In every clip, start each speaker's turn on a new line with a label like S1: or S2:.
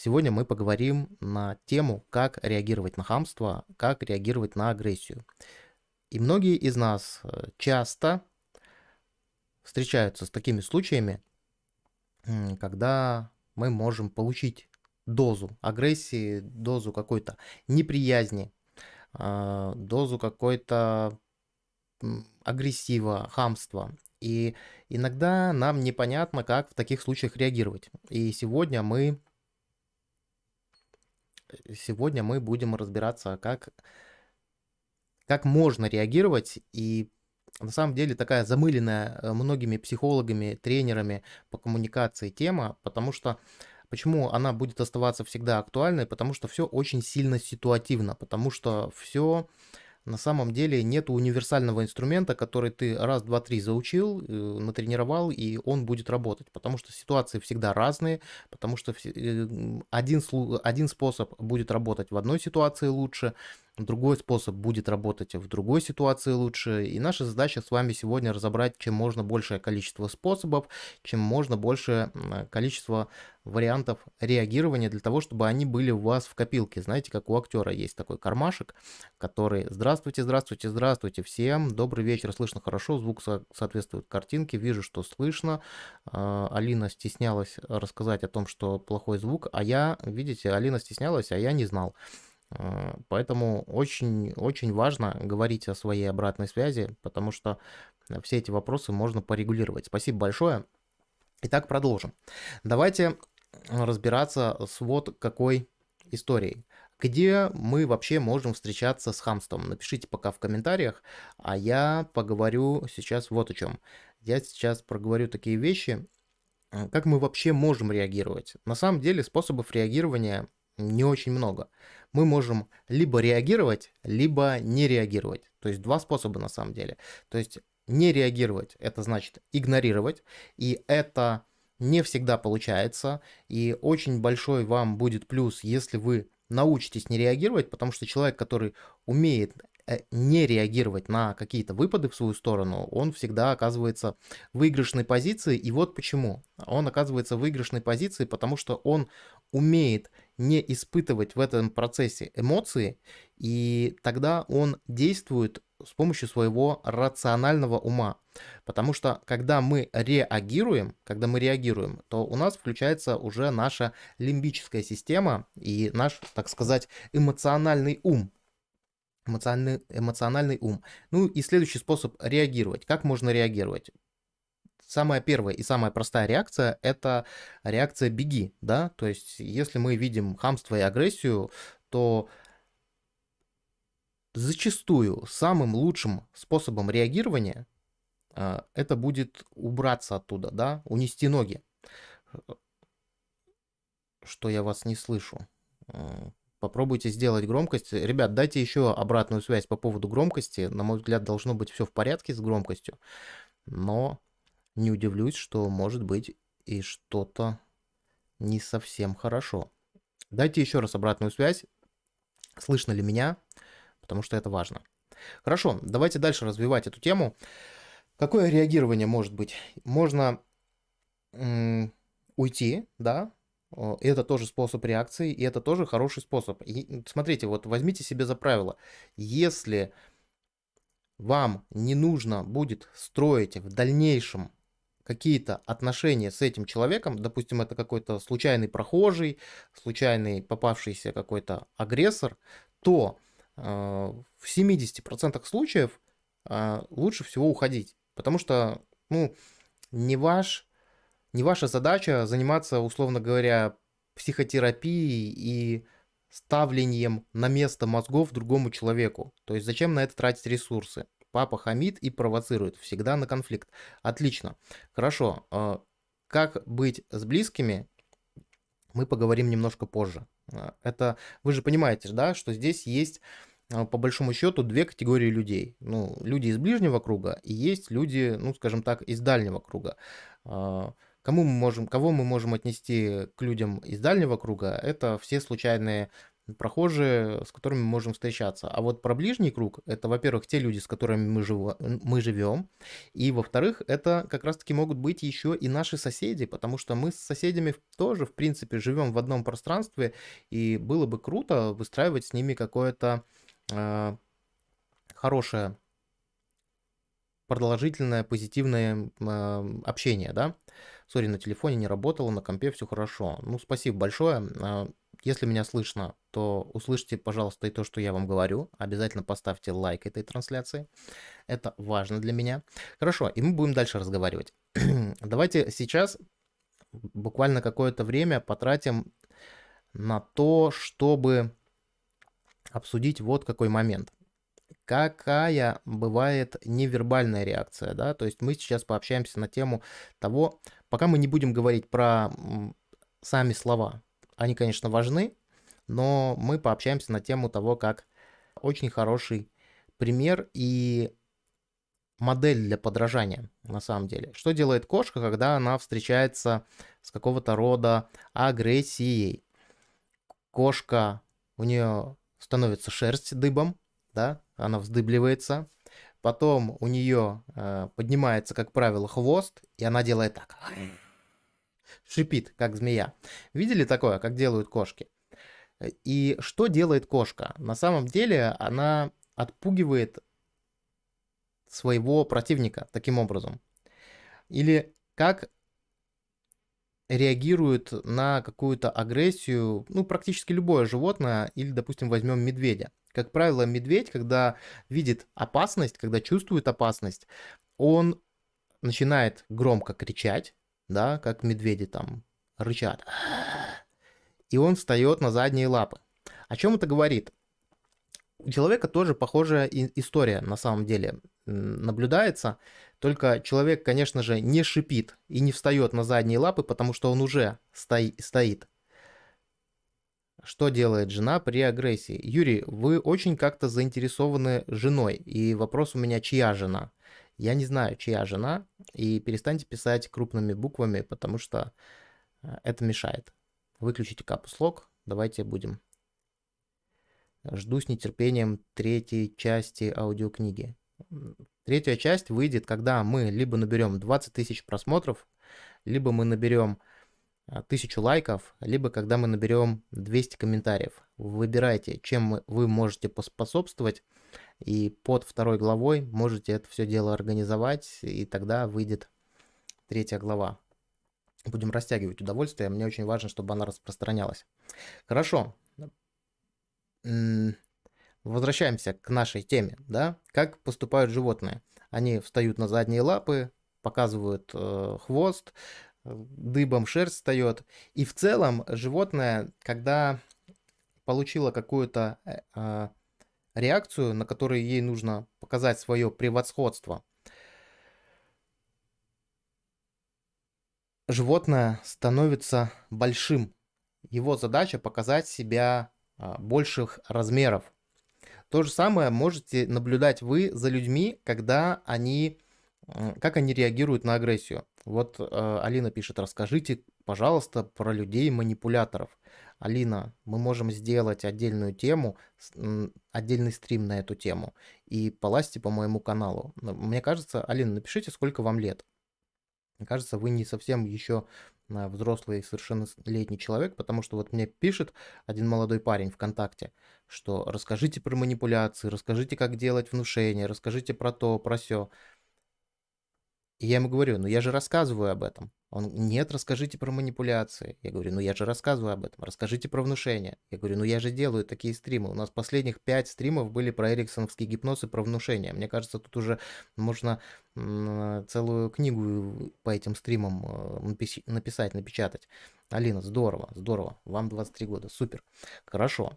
S1: Сегодня мы поговорим на тему, как реагировать на хамство, как реагировать на агрессию. И многие из нас э, часто встречаются с такими случаями, когда мы можем получить дозу агрессии, дозу какой-то неприязни, а, дозу какой-то агрессива, хамства. И иногда нам непонятно, как в таких случаях реагировать. И сегодня мы сегодня мы будем разбираться, как, как можно реагировать. И на самом деле такая замыленная э, многими психологами, тренерами по коммуникации тема, потому что Почему она будет оставаться всегда актуальной? Потому что все очень сильно ситуативно, потому что все на самом деле нет универсального инструмента, который ты раз, два, три заучил, э, натренировал, и он будет работать. Потому что ситуации всегда разные, потому что э, один, один способ будет работать в одной ситуации лучше, другой способ будет работать в другой ситуации лучше. И наша задача с вами сегодня разобрать, чем можно большее количество способов, чем можно большее количество вариантов реагирования для того, чтобы они были у вас в копилке. Знаете, как у актера есть такой кармашек, который «Здравствуйте, здравствуйте, здравствуйте всем, добрый вечер, слышно хорошо, звук со соответствует картинке, вижу, что слышно». А, Алина стеснялась рассказать о том, что плохой звук, а я, видите, Алина стеснялась, а я не знал. А, поэтому очень, очень важно говорить о своей обратной связи, потому что все эти вопросы можно порегулировать. Спасибо большое. Итак, продолжим. Давайте разбираться с вот какой историей. Где мы вообще можем встречаться с хамством? Напишите пока в комментариях, а я поговорю сейчас вот о чем. Я сейчас проговорю такие вещи, как мы вообще можем реагировать. На самом деле способов реагирования не очень много. Мы можем либо реагировать, либо не реагировать. То есть два способа на самом деле. То есть не реагировать, это значит игнорировать, и это не всегда получается, и очень большой вам будет плюс, если вы научитесь не реагировать, потому что человек, который умеет э, не реагировать на какие-то выпады в свою сторону, он всегда оказывается в выигрышной позиции. И вот почему. Он оказывается в выигрышной позиции, потому что он умеет не испытывать в этом процессе эмоции, и тогда он действует с помощью своего рационального ума. Потому что когда мы реагируем, когда мы реагируем, то у нас включается уже наша лимбическая система и наш, так сказать, эмоциональный ум. Эмоциональный, эмоциональный ум. Ну и следующий способ реагировать. Как можно реагировать? Самая первая и самая простая реакция – это реакция «беги», да, то есть если мы видим хамство и агрессию, то зачастую самым лучшим способом реагирования а, это будет убраться оттуда, да, унести ноги. Что я вас не слышу. Попробуйте сделать громкость. Ребят, дайте еще обратную связь по поводу громкости. На мой взгляд, должно быть все в порядке с громкостью. Но не удивлюсь, что может быть и что-то не совсем хорошо. Дайте еще раз обратную связь. Слышно ли меня? Потому что это важно. Хорошо, давайте дальше развивать эту тему. Какое реагирование может быть? Можно уйти, да, и это тоже способ реакции, и это тоже хороший способ. И смотрите, вот возьмите себе за правило, если вам не нужно будет строить в дальнейшем какие-то отношения с этим человеком, допустим, это какой-то случайный прохожий, случайный попавшийся какой-то агрессор, то э, в 70% случаев э, лучше всего уходить. Потому что, ну, не, ваш, не ваша задача заниматься, условно говоря, психотерапией и ставлением на место мозгов другому человеку. То есть зачем на это тратить ресурсы? Папа хамит и провоцирует, всегда на конфликт. Отлично. Хорошо. А, как быть с близкими, мы поговорим немножко позже. А, это вы же понимаете, да, что здесь есть а, по большому счету две категории людей. Ну, люди из ближнего круга и есть люди, ну, скажем так, из дальнего круга. Кому мы можем, кого мы можем отнести к людям из дальнего круга? Это все случайные прохожие, с которыми мы можем встречаться. А вот про ближний круг, это, во-первых, те люди, с которыми мы, жив... мы живем, и, во-вторых, это как раз-таки могут быть еще и наши соседи, потому что мы с соседями тоже, в принципе, живем в одном пространстве, и было бы круто выстраивать с ними какое-то э, хорошее продолжительное позитивное э, общение, да. Сори, на телефоне не работало, на компе все хорошо. Ну, спасибо большое. Если меня слышно, то услышьте, пожалуйста, и то, что я вам говорю. Обязательно поставьте лайк этой трансляции. Это важно для меня. Хорошо, и мы будем дальше разговаривать. Давайте сейчас буквально какое-то время потратим на то, чтобы обсудить вот какой момент какая бывает невербальная реакция, да, то есть мы сейчас пообщаемся на тему того, пока мы не будем говорить про сами слова, они, конечно, важны, но мы пообщаемся на тему того, как очень хороший пример и модель для подражания, на самом деле. Что делает кошка, когда она встречается с какого-то рода агрессией? Кошка, у нее становится шерсть дыбом, да, она вздыбливается, потом у нее э, поднимается, как правило, хвост, и она делает так. Шипит, как змея. Видели такое, как делают кошки? И что делает кошка? На самом деле она отпугивает своего противника таким образом. Или как реагирует на какую-то агрессию, ну, практически любое животное, или, допустим, возьмем медведя. Как правило, медведь, когда видит опасность, когда чувствует опасность, он начинает громко кричать, да, как медведи там рычат. И он встает на задние лапы. О чем это говорит? У человека тоже похожая история на самом деле наблюдается. Только человек, конечно же, не шипит и не встает на задние лапы, потому что он уже стоит. Что делает жена при агрессии? Юрий, вы очень как-то заинтересованы женой. И вопрос у меня, чья жена? Я не знаю, чья жена. И перестаньте писать крупными буквами, потому что э, это мешает. Выключите капуслог. Давайте будем. Жду с нетерпением третьей части аудиокниги. Третья часть выйдет, когда мы либо наберем 20 тысяч просмотров, либо мы наберем а, тысячу лайков, либо когда мы наберем 200 комментариев. Выбирайте, чем вы можете поспособствовать, и под второй главой можете это все дело организовать, и тогда выйдет третья глава. Будем растягивать удовольствие, мне очень важно, чтобы она распространялась. Хорошо. Возвращаемся к нашей теме, да? Как поступают животные? Они встают на задние лапы, показывают э, хвост, дыбом шерсть встает. И в целом животное, когда получило какую-то э, а, реакцию, на которой ей нужно показать свое превосходство, животное становится большим. Его задача показать себя а, больших размеров. То же самое можете наблюдать вы за людьми, когда они, как они реагируют на агрессию. Вот э, Алина пишет, расскажите, пожалуйста, про людей-манипуляторов. Алина, мы можем сделать отдельную тему, отдельный стрим на эту тему и полазьте по моему каналу. Мне кажется, Алина, напишите, сколько вам лет. Мне кажется, вы не совсем еще э, взрослый, совершеннолетний человек, потому что вот мне пишет один молодой парень ВКонтакте, что расскажите про манипуляции, расскажите, как делать внушение, расскажите про то, про все. И я ему говорю, ну я же рассказываю об этом. Он, нет, расскажите про манипуляции. Я говорю, ну я же рассказываю об этом. Расскажите про внушение. Я говорю, ну я же делаю такие стримы. У нас последних пять стримов были про эриксоновский гипноз и про внушение. Мне кажется, тут уже можно целую книгу по этим стримам э, написать, напечатать. Алина, здорово, здорово. Вам 23 года, супер. Хорошо.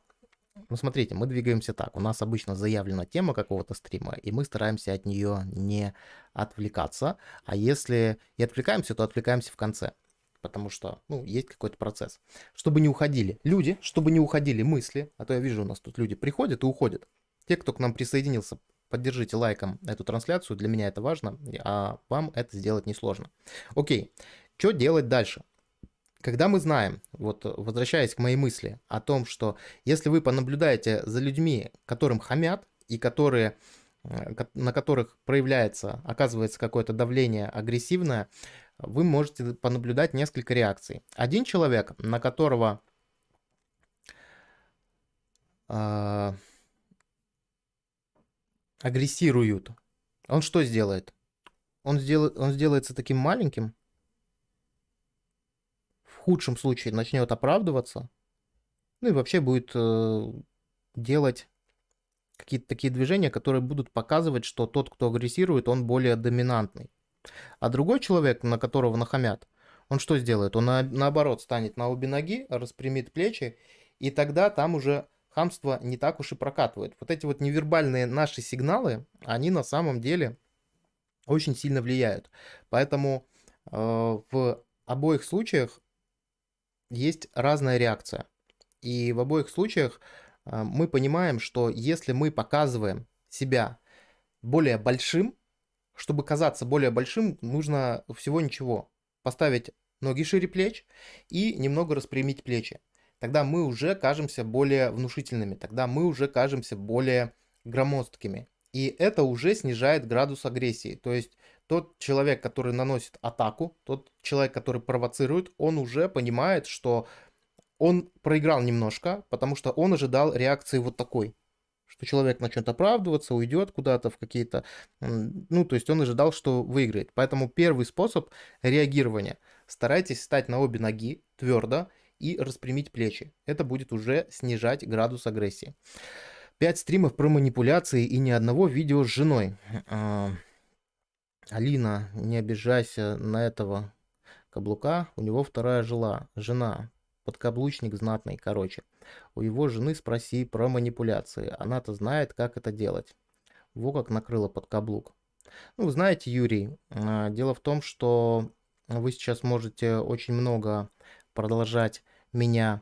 S1: Ну, смотрите, мы двигаемся так. У нас обычно заявлена тема какого-то стрима, и мы стараемся от нее не отвлекаться. А если и отвлекаемся, то отвлекаемся в конце. Потому что, ну, есть какой-то процесс. Чтобы не уходили люди, чтобы не уходили мысли. А то я вижу, у нас тут люди приходят и уходят. Те, кто к нам присоединился, поддержите лайком эту трансляцию. Для меня это важно, а вам это сделать несложно. Окей, что делать дальше? Когда мы знаем, вот возвращаясь к моей мысли о том, что если вы понаблюдаете за людьми, которым хамят и которые э, на которых проявляется, оказывается какое-то давление агрессивное, вы можете понаблюдать несколько реакций. Один человек, на которого э, агрессируют, он что сделает? Он, сделает, он сделается таким маленьким, худшем случае начнет оправдываться, ну и вообще будет э, делать какие-то такие движения, которые будут показывать, что тот, кто агрессирует, он более доминантный. А другой человек, на которого нахамят, он что сделает? Он на, наоборот станет на обе ноги, распрямит плечи, и тогда там уже хамство не так уж и прокатывает. Вот эти вот невербальные наши сигналы, они на самом деле очень сильно влияют. Поэтому э, в обоих случаях есть разная реакция. И в обоих случаях э, мы понимаем, что если мы показываем себя более большим, чтобы казаться более большим, нужно всего ничего. Поставить ноги шире плеч и немного распрямить плечи. Тогда мы уже кажемся более внушительными, тогда мы уже кажемся более громоздкими. И это уже снижает градус агрессии. То есть тот человек, который наносит атаку, тот человек, который провоцирует, он уже понимает, что он проиграл немножко, потому что он ожидал реакции вот такой что человек начнет оправдываться, уйдет куда-то в какие-то... Ну, то есть он ожидал, что выиграет. Поэтому первый способ реагирования. Старайтесь встать на обе ноги твердо и распрямить плечи. Это будет уже снижать градус агрессии. 5 стримов про манипуляции и ни одного видео с женой. Алина, не обижайся на этого каблука. У него вторая жила, жена подкаблучник знатный, короче. У его жены спроси про манипуляции. Она-то знает, как это делать. Во как накрыла под каблук. Ну, знаете, Юрий, а, дело в том, что вы сейчас можете очень много продолжать меня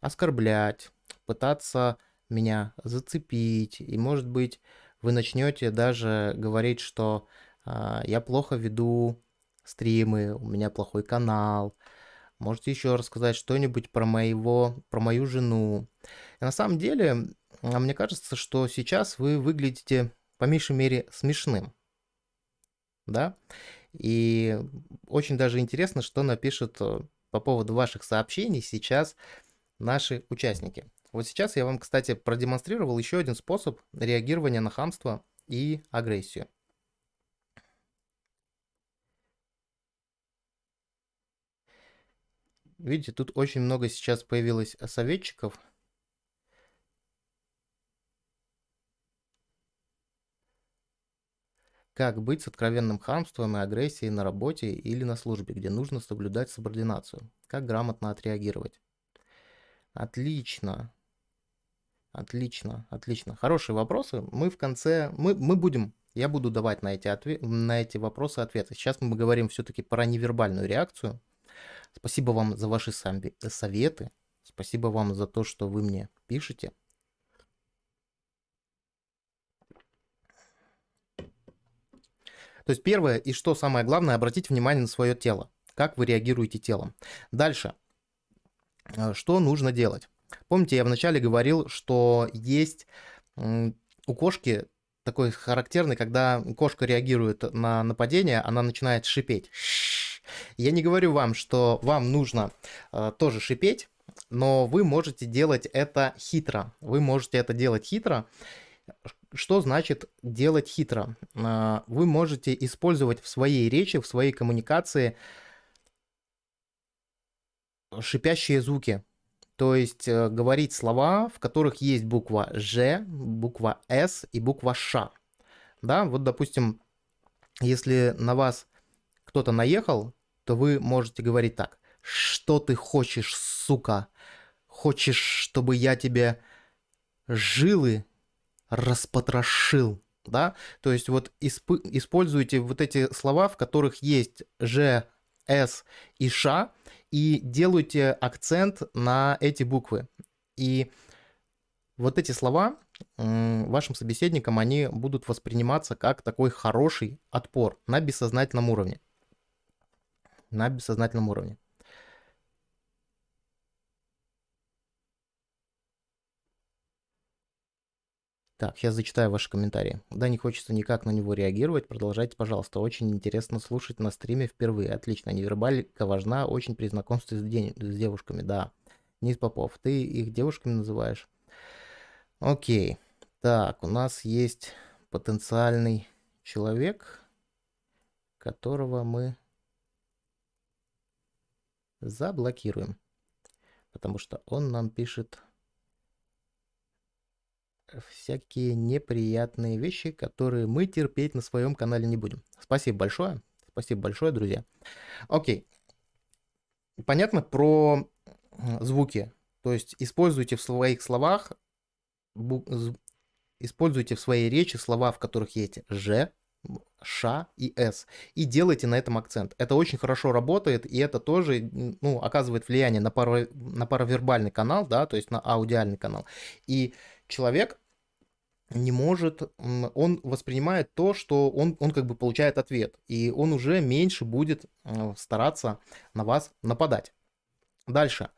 S1: оскорблять, пытаться меня зацепить. И, может быть, вы начнете даже говорить, что я плохо веду стримы, у меня плохой канал, Можете еще рассказать что-нибудь про моего, про мою жену. И на самом деле, а, мне кажется, что сейчас вы выглядите по меньшей мере смешным. Да? И очень даже интересно, что напишут э, по поводу ваших сообщений сейчас наши участники. Вот сейчас я вам, кстати, продемонстрировал еще один способ реагирования на хамство и агрессию. Видите, тут очень много сейчас появилось советчиков. Как быть с откровенным хамством и агрессией на работе или на службе, где нужно соблюдать субординацию? Как грамотно отреагировать? Отлично. Отлично, отлично. Хорошие вопросы. Мы в конце, мы, мы будем, я буду давать на эти, ответ, на эти вопросы ответы. Сейчас мы говорим все-таки про невербальную реакцию. Спасибо вам за ваши советы. Спасибо вам за то, что вы мне пишете. То есть первое и что самое главное, обратить внимание на свое тело. Как вы реагируете телом. Дальше. Э, что нужно делать? Помните, я вначале говорил, что есть у кошки такой характерный, когда кошка реагирует на нападение, она начинает шипеть. Я не говорю вам, что вам нужно э, тоже шипеть, но вы можете делать это хитро. Вы можете это делать хитро. Что значит делать хитро? Э, вы можете использовать в своей речи, в своей коммуникации шипящие звуки. То есть э, говорить слова, в которых есть буква Ж, буква С и буква Ш. Да, вот допустим, если на вас кто-то наехал, то вы можете говорить так. Что ты хочешь, сука? Хочешь, чтобы я тебе жилы распотрошил? Да? То есть вот исп- используйте вот эти слова, в которых есть Ж, С и Ш, и делайте акцент на эти буквы. И вот эти слова вашим собеседникам, они будут восприниматься как такой хороший отпор на бессознательном уровне на бессознательном уровне. Так, я зачитаю ваши комментарии. Да, не хочется никак на него реагировать. Продолжайте, пожалуйста. Очень интересно слушать на стриме впервые. Отлично. Невербалика важна очень при знакомстве с, день, с девушками. Да. Низ Попов, ты их девушками называешь? Окей. Так, у нас есть потенциальный человек, которого мы заблокируем. Потому что он нам пишет всякие неприятные вещи, которые мы терпеть на своем канале не будем. Спасибо большое. Спасибо большое, друзья. Окей. Понятно про звуки. То есть используйте в своих словах, используйте в своей речи слова, в которых есть «ж», Ш и С. И делайте на этом акцент. Это очень хорошо работает, и это тоже ну, оказывает влияние на, паро, на паравербальный канал, да, то есть на аудиальный канал. И человек не может, он воспринимает то, что он, он как бы получает ответ, и он уже меньше будет стараться на вас нападать. Дальше.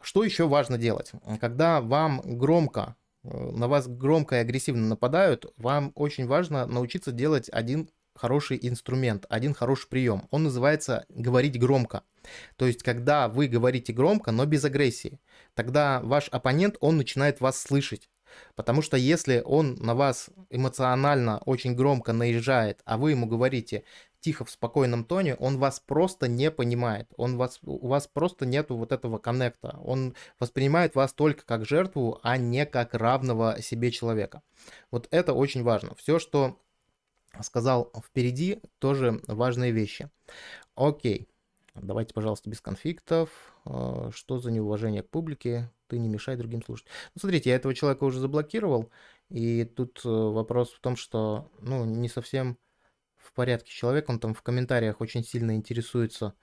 S1: Что еще важно делать? Когда вам громко, на вас громко и агрессивно нападают, вам очень важно научиться делать один хороший инструмент, один хороший прием. Он называется говорить громко. То есть, когда вы говорите громко, но без агрессии, тогда ваш оппонент, он начинает вас слышать. Потому что если он на вас эмоционально очень громко наезжает, а вы ему говорите тихо в спокойном тоне, он вас просто не понимает. Он вас, у вас просто нету вот этого коннекта. Он воспринимает вас только как жертву, а не как равного себе человека. Вот это очень важно. Все, что сказал впереди, тоже важные вещи. Окей. Давайте, пожалуйста, без конфликтов. А, что за неуважение к публике? Ты не мешай другим слушать. Ну, смотрите, я этого человека уже заблокировал. И тут э, вопрос в том, что, ну, не совсем в порядке человек. Он там в комментариях очень сильно интересуется,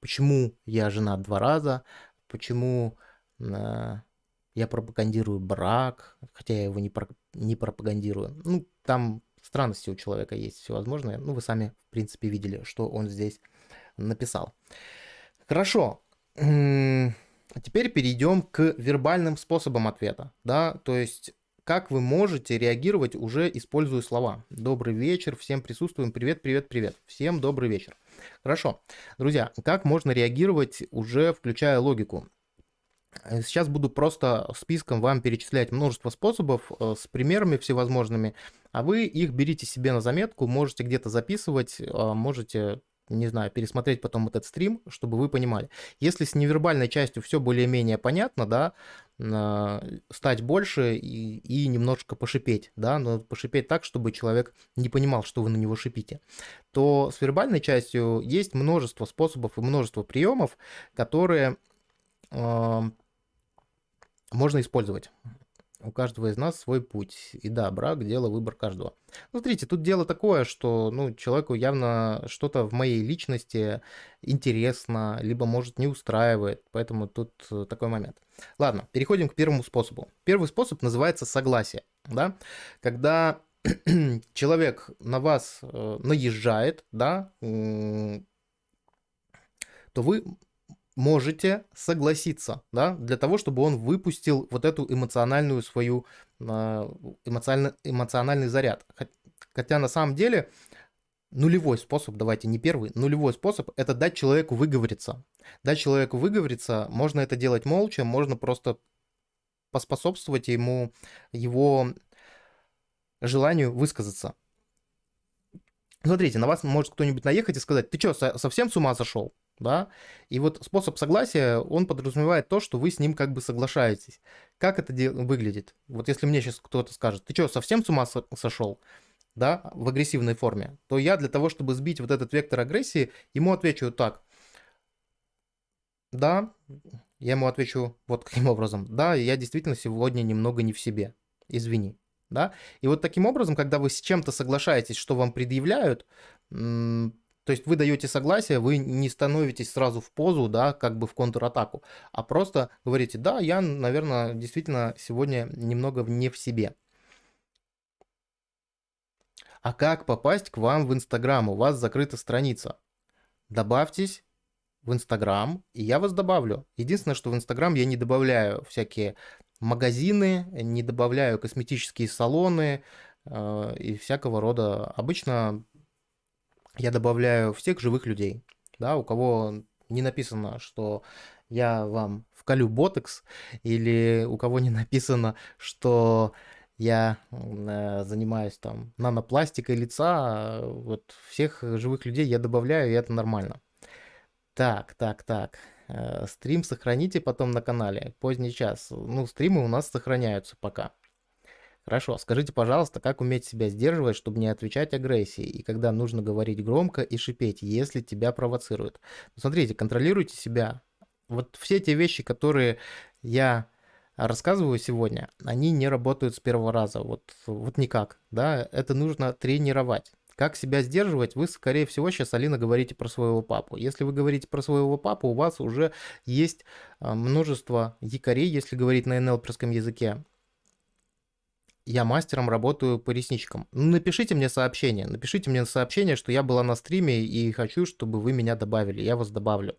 S1: почему я женат два раза, почему э, я пропагандирую брак, хотя я его не, про, не пропагандирую. Ну, там странности у человека есть всевозможные. Ну, вы сами, в принципе, видели, что он здесь написал. Хорошо. А теперь перейдем к вербальным способам ответа. Да? То есть, как вы можете реагировать, уже используя слова. Добрый вечер, всем присутствуем, привет, привет, привет. Всем добрый вечер. Хорошо. Друзья, как можно реагировать, уже включая логику? Сейчас буду просто списком вам перечислять множество способов э, с примерами всевозможными, а вы их берите себе на заметку, можете где-то записывать, а можете не знаю, пересмотреть потом этот стрим, чтобы вы понимали. Если с невербальной частью все более-менее понятно, да, стать больше и, и немножко пошипеть, да, но пошипеть так, чтобы человек не понимал, что вы на него шипите, то с вербальной частью есть множество способов и множество приемов, которые э, можно использовать у каждого из нас свой путь. И да, брак – дело, выбор каждого. Ну, смотрите, тут дело такое, что ну, человеку явно что-то в моей личности интересно, либо, может, не устраивает, поэтому тут э, такой момент. Ладно, переходим к первому способу. Первый способ называется согласие, да, когда человек на вас э, наезжает, да, то вы можете согласиться, да, для того, чтобы он выпустил вот эту эмоциональную свою, а, эмоциональный, эмоциональный заряд. Хотя на самом деле нулевой способ, давайте не первый, нулевой способ – это дать человеку выговориться. Дать человеку выговориться, можно это делать молча, можно просто поспособствовать ему, его желанию высказаться. Смотрите, на вас может кто-нибудь наехать и сказать, ты что, совсем с ума сошел? Да, и вот способ согласия, он подразумевает то, что вы с ним как бы соглашаетесь. Как это выглядит? Вот если мне сейчас кто-то скажет, ты что, совсем с ума сошел? да, в агрессивной форме, то я для того, чтобы сбить вот этот вектор агрессии, ему отвечу так. Да, я ему отвечу вот каким образом. Да, я действительно сегодня немного не в себе. Извини. Да? И вот таким образом, когда вы с чем-то соглашаетесь, что вам предъявляют, то есть вы даете согласие, вы не становитесь сразу в позу, да, как бы в контратаку, а просто говорите, да, я, наверное, действительно сегодня немного не в себе. А как попасть к вам в Инстаграм? У вас закрыта страница. Добавьтесь в Инстаграм, и я вас добавлю. Единственное, что в Инстаграм я не добавляю всякие магазины, не добавляю косметические салоны э, и всякого рода. Обычно я добавляю всех живых людей, да, у кого не написано, что я вам вколю ботекс, или у кого не написано, что я э, занимаюсь там нанопластикой лица, вот всех живых людей я добавляю, и это нормально. Так, так, так. Э, стрим сохраните потом на канале. Поздний час. Ну, стримы у нас сохраняются пока. Хорошо, скажите, пожалуйста, как уметь себя сдерживать, чтобы не отвечать агрессии, и когда нужно говорить громко и шипеть, если тебя провоцируют. Ну, смотрите, контролируйте себя. Вот все те вещи, которые я рассказываю сегодня, они не работают с первого раза, вот, вот никак, да, это нужно тренировать. Как себя сдерживать, вы, скорее всего, сейчас, Алина, говорите про своего папу. Если вы говорите про своего папу, у вас уже есть а, множество якорей, если говорить на НЛПерском языке. Я мастером работаю по ресничкам. Ну, напишите мне сообщение. Напишите мне сообщение, что я была на стриме и хочу, чтобы вы меня добавили. Я вас добавлю.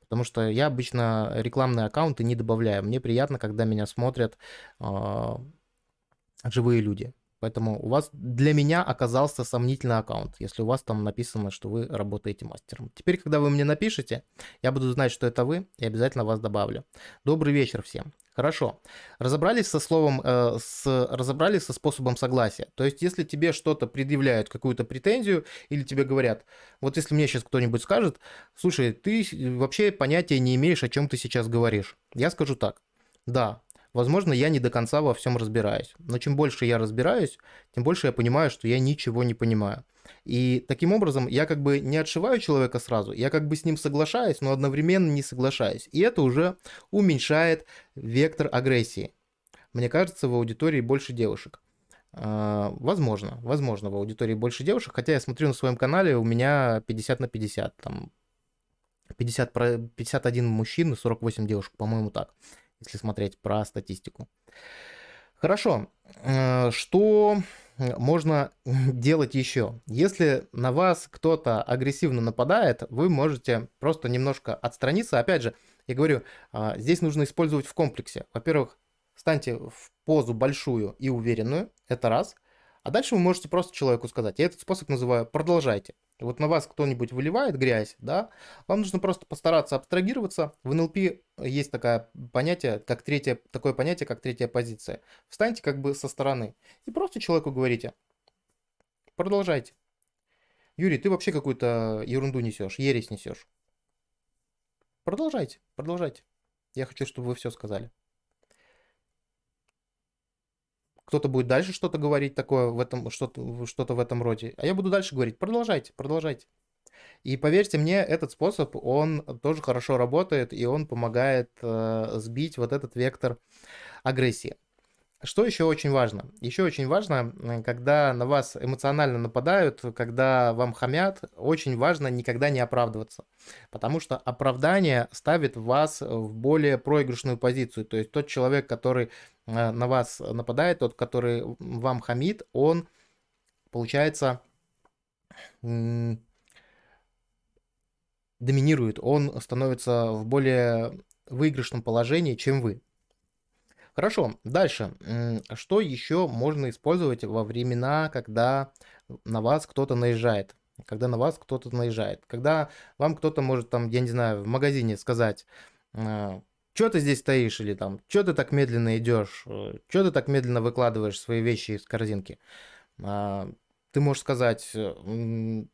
S1: Потому что я обычно рекламные аккаунты не добавляю. Мне приятно, когда меня смотрят э, живые люди. Поэтому у вас для меня оказался сомнительный аккаунт, если у вас там написано, что вы работаете мастером. Теперь, когда вы мне напишете, я буду знать, что это вы, и обязательно вас добавлю. Добрый вечер всем. Хорошо. Разобрались со словом, э, с, разобрались со способом согласия. То есть, если тебе что-то предъявляют, какую-то претензию, или тебе говорят, вот если мне сейчас кто-нибудь скажет, слушай, ты вообще понятия не имеешь, о чем ты сейчас говоришь. Я скажу так. Да, Возможно, я не до конца во всем разбираюсь. Но чем больше я разбираюсь, тем больше я понимаю, что я ничего не понимаю. И таким образом я как бы не отшиваю человека сразу, я как бы с ним соглашаюсь, но одновременно не соглашаюсь. И это уже уменьшает вектор агрессии. Мне кажется, в аудитории больше девушек. А, возможно, возможно, в аудитории больше девушек, хотя я смотрю на своем канале, у меня 50 на 50, там 50, 51 мужчин и 48 девушек, по-моему, так если смотреть про статистику. Хорошо, э, что можно делать еще? Если на вас кто-то агрессивно нападает, вы можете просто немножко отстраниться. Опять же, я говорю, а, здесь нужно использовать в комплексе. Во-первых, станьте в позу большую и уверенную, это раз. А дальше вы можете просто человеку сказать, я этот способ называю «продолжайте». Вот на вас кто-нибудь выливает грязь, да, вам нужно просто постараться абстрагироваться. В НЛП есть такое понятие, как третье, такое понятие, как третья позиция. Встаньте как бы со стороны и просто человеку говорите, продолжайте. Юрий, ты вообще какую-то ерунду несешь, ересь несешь. Продолжайте, продолжайте. Я хочу, чтобы вы все сказали. Кто-то будет дальше что-то говорить такое в этом, что-то, что-то в этом роде, а я буду дальше говорить, продолжайте, продолжайте. И поверьте мне, этот способ, он тоже хорошо работает, и он помогает э, сбить вот этот вектор агрессии. Что еще очень важно? Еще очень важно, когда на вас эмоционально нападают, когда вам хамят, очень важно никогда не оправдываться. Потому что оправдание ставит вас в более проигрышную позицию. То есть тот человек, который э, на вас нападает, тот, который вам хамит, он, получается, доминирует, он становится в более выигрышном положении, чем вы. Хорошо, дальше. Что еще можно использовать во времена, когда на вас кто-то наезжает? Когда на вас кто-то наезжает. Когда вам кто-то может там, я не знаю, в магазине сказать, «А, что ты здесь стоишь, или там, что ты так медленно идешь, э, что ты так медленно выкладываешь свои вещи из корзинки. А, ты можешь сказать, э,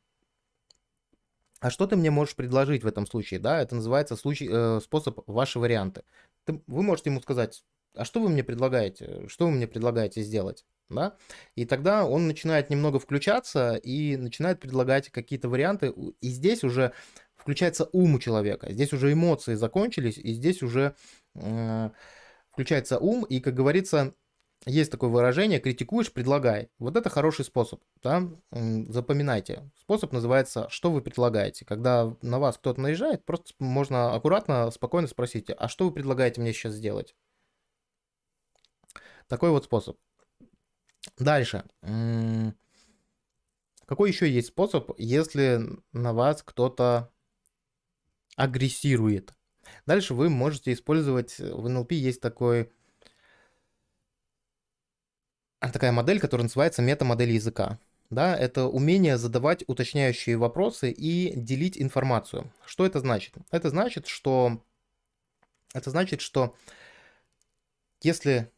S1: а что ты мне можешь предложить в этом случае, да, это называется случай, э, способ ваши варианты. Ты, вы можете ему сказать, а что вы мне предлагаете? Что вы мне предлагаете сделать? Да? И тогда он начинает немного включаться и начинает предлагать какие-то варианты. И здесь уже включается ум у человека. Здесь уже эмоции закончились, и здесь уже э, включается ум. И, как говорится, есть такое выражение «критикуешь, предлагай». Вот это хороший способ. Да? Запоминайте. Способ называется «что вы предлагаете?». Когда на вас кто-то наезжает, просто можно аккуратно, спокойно спросить «а что вы предлагаете мне сейчас сделать?» Такой вот способ. Дальше. Какой еще есть способ, если на вас кто-то агрессирует? Дальше вы можете использовать, в НЛП есть такой такая модель, которая называется метамодель языка. Да, это умение задавать уточняющие вопросы и делить информацию. Что это значит? Это значит, что это значит, что если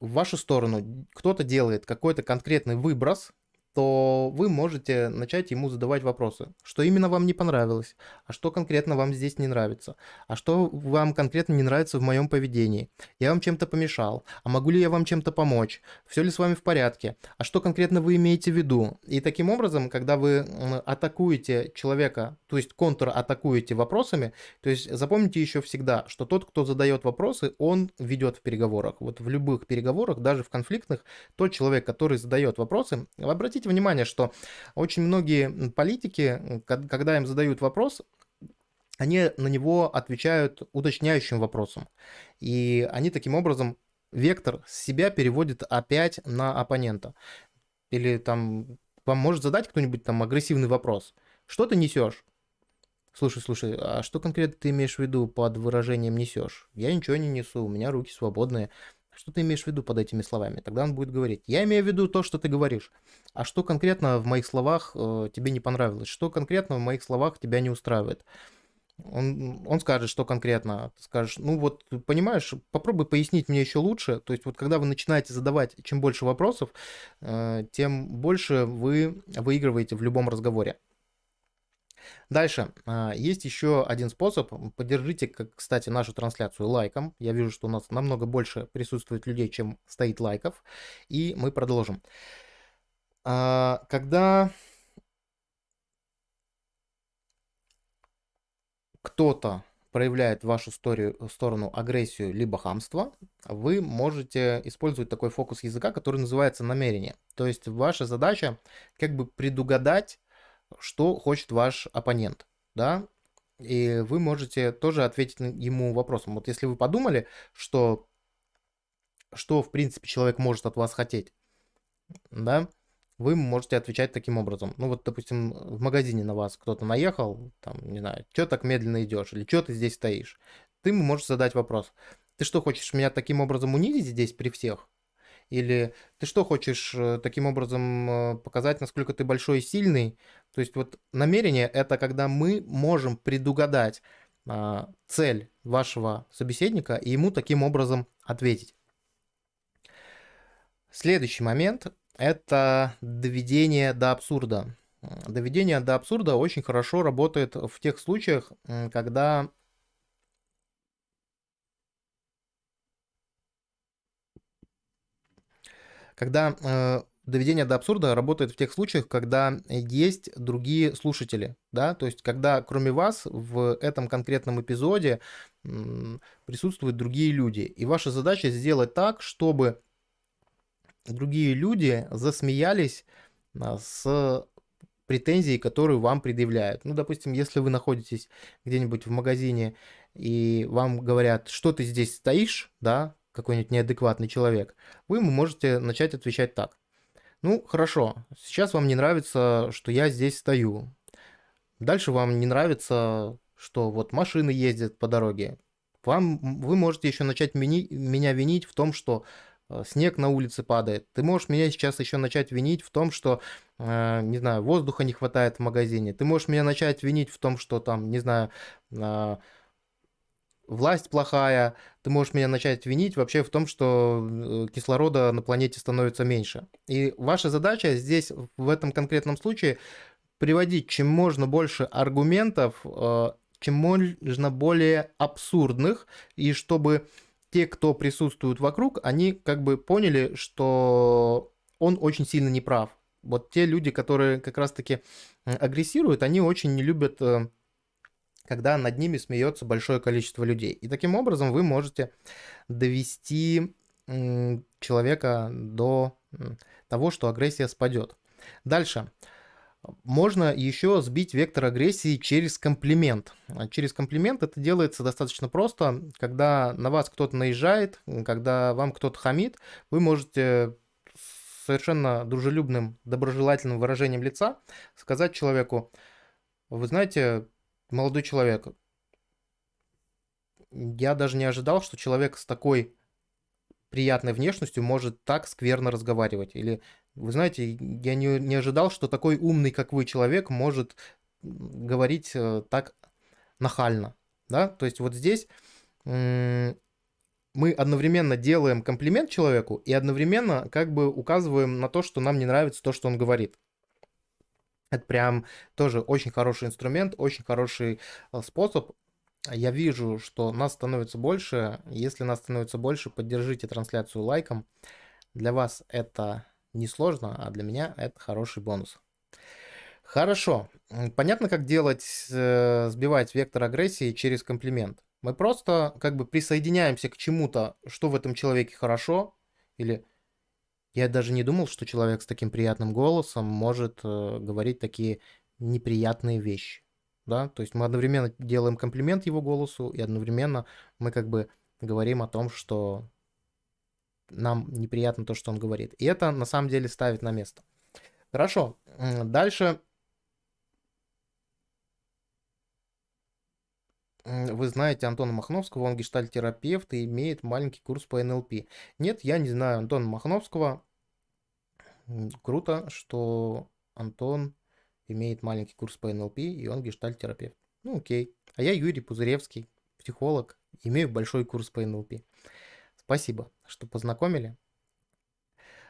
S1: в вашу сторону кто-то делает какой-то конкретный выброс, то вы можете начать ему задавать вопросы. Что именно вам не понравилось? А что конкретно вам здесь не нравится? А что вам конкретно не нравится в моем поведении? Я вам чем-то помешал? А могу ли я вам чем-то помочь? Все ли с вами в порядке? А что конкретно вы имеете в виду? И таким образом, когда вы атакуете человека, то есть контр-атакуете вопросами, то есть запомните еще всегда, что тот, кто задает вопросы, он ведет в переговорах. Вот в любых переговорах, даже в конфликтных, тот человек, который задает вопросы, обратите обратите внимание, что очень многие политики, когда им задают вопрос, они на него отвечают уточняющим вопросом. И они таким образом вектор себя переводит опять на оппонента. Или там вам может задать кто-нибудь там агрессивный вопрос. Что ты несешь? Слушай, слушай, а что конкретно ты имеешь в виду под выражением несешь? Я ничего не несу, у меня руки свободные. Что ты имеешь в виду под этими словами? Тогда он будет говорить, я имею в виду то, что ты говоришь. А что конкретно в моих словах э, тебе не понравилось? Что конкретно в моих словах тебя не устраивает? Он, он скажет, что конкретно. Ты скажешь, ну вот, понимаешь, попробуй пояснить мне еще лучше. То есть вот когда вы начинаете задавать чем больше вопросов, э, тем больше вы выигрываете в любом разговоре. Дальше. А, есть еще один способ. Поддержите, кстати, нашу трансляцию лайком. Я вижу, что у нас намного больше присутствует людей, чем стоит лайков. И мы продолжим. А, когда кто-то проявляет в вашу историю, сторону агрессию либо хамство, вы можете использовать такой фокус языка, который называется намерение. То есть ваша задача как бы предугадать что хочет ваш оппонент, да, и вы можете тоже ответить ему вопросом. Вот если вы подумали, что, что в принципе человек может от вас хотеть, да, вы можете отвечать таким образом. Ну вот, допустим, в магазине на вас кто-то наехал, там, не знаю, что так медленно идешь, или что ты здесь стоишь. Ты можешь задать вопрос. Ты что, хочешь меня таким образом унизить здесь при всех? Или ты что хочешь э, таким образом э, показать, насколько ты большой и сильный? То есть вот намерение это когда мы можем предугадать а, цель вашего собеседника и ему таким образом ответить. Следующий момент это доведение до абсурда. Доведение до абсурда очень хорошо работает в тех случаях, когда когда э, доведение до абсурда работает в тех случаях, когда есть другие слушатели, да, то есть когда кроме вас в этом конкретном эпизоде присутствуют другие люди, и ваша задача сделать так, чтобы другие люди засмеялись а, с претензией, которую вам предъявляют. Ну, допустим, если вы находитесь где-нибудь в магазине и вам говорят, что ты здесь стоишь, да, какой-нибудь неадекватный человек, вы можете начать отвечать так. Ну, хорошо, сейчас вам не нравится, что я здесь стою. Дальше вам не нравится, что вот машины ездят по дороге. Вам, вы можете еще начать мини, меня винить в том, что э, снег на улице падает. Ты можешь меня сейчас еще начать винить в том, что, э, не знаю, воздуха не хватает в магазине. Ты можешь меня начать винить в том, что там, не знаю, э, власть плохая, ты можешь меня начать винить вообще в том, что э, кислорода на планете становится меньше. И ваша задача здесь, в этом конкретном случае, приводить чем можно больше аргументов, э, чем можно более абсурдных, и чтобы те, кто присутствует вокруг, они как бы поняли, что он очень сильно неправ. Вот те люди, которые как раз-таки агрессируют, они очень не любят э, когда над ними смеется большое количество людей. И таким образом вы можете довести человека до того, что агрессия спадет. Дальше. Можно еще сбить вектор агрессии через комплимент. А через комплимент это делается достаточно просто. Когда на вас кто-то наезжает, когда вам кто-то хамит, вы можете совершенно дружелюбным, доброжелательным выражением лица сказать человеку, вы знаете, молодой человек. Я даже не ожидал, что человек с такой приятной внешностью может так скверно разговаривать? Или, вы знаете, я не, не ожидал, что такой умный, как вы, человек может говорить э, так нахально, да? То есть вот здесь мы одновременно делаем комплимент человеку и одновременно как бы указываем на то, что нам не нравится то, что он говорит. Это прям тоже очень хороший инструмент, очень хороший э, способ. Я вижу, что нас становится больше. Если нас становится больше, поддержите трансляцию лайком. Для вас это не сложно, а для меня это хороший бонус. Хорошо. Понятно, как делать, э, сбивать вектор агрессии через комплимент. Мы просто как бы присоединяемся к чему-то, что в этом человеке хорошо, или я даже не думал, что человек с таким приятным голосом может э, говорить такие неприятные вещи. Да? То есть мы одновременно делаем комплимент его голосу, и одновременно мы как бы говорим о том, что нам неприятно то, что он говорит. И это на самом деле ставит на место. Хорошо. Дальше Вы знаете Антона Махновского, он гештальтерапевт и имеет маленький курс по НЛП. Нет, я не знаю Антона Махновского. Круто, что Антон имеет маленький курс по НЛП, и он гештальтерапевт. Ну, окей. А я Юрий Пузыревский, психолог, имею большой курс по НЛП. Спасибо, что познакомили.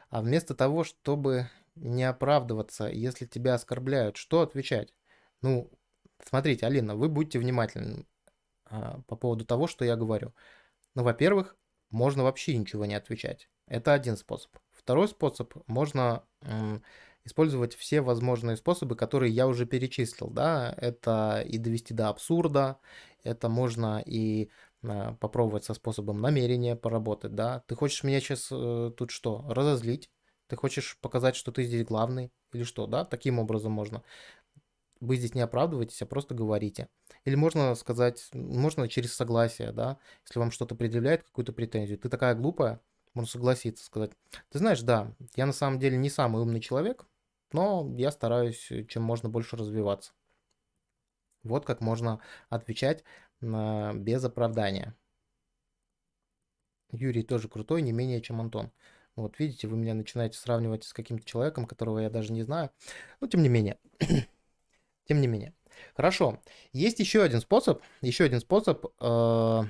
S1: А вместо того, чтобы не оправдываться, если тебя оскорбляют, что отвечать? Ну, смотрите, Алина, вы будьте внимательны. А, по поводу того, что я говорю. Ну, во-первых, можно вообще ничего не отвечать. Это один способ. Второй способ, можно использовать все возможные способы, которые я уже перечислил. Да? Это и довести до абсурда, это можно и а, попробовать со способом намерения поработать. Да? Ты хочешь меня сейчас э, тут что, разозлить? Ты хочешь показать, что ты здесь главный? Или что, да? Таким образом можно вы здесь не оправдываетесь, а просто говорите. Или можно сказать, можно через согласие, да, если вам что-то предъявляет, какую-то претензию. Ты такая глупая, можно согласиться, сказать. Ты знаешь, да, я на самом деле не самый умный человек, но я стараюсь чем можно больше развиваться. Вот как можно отвечать на, без оправдания. Юрий тоже крутой, не менее, чем Антон. Вот видите, вы меня начинаете сравнивать с каким-то человеком, которого я даже не знаю. Но тем не менее. тем не менее. Хорошо. Есть еще один способ, еще один способ, э,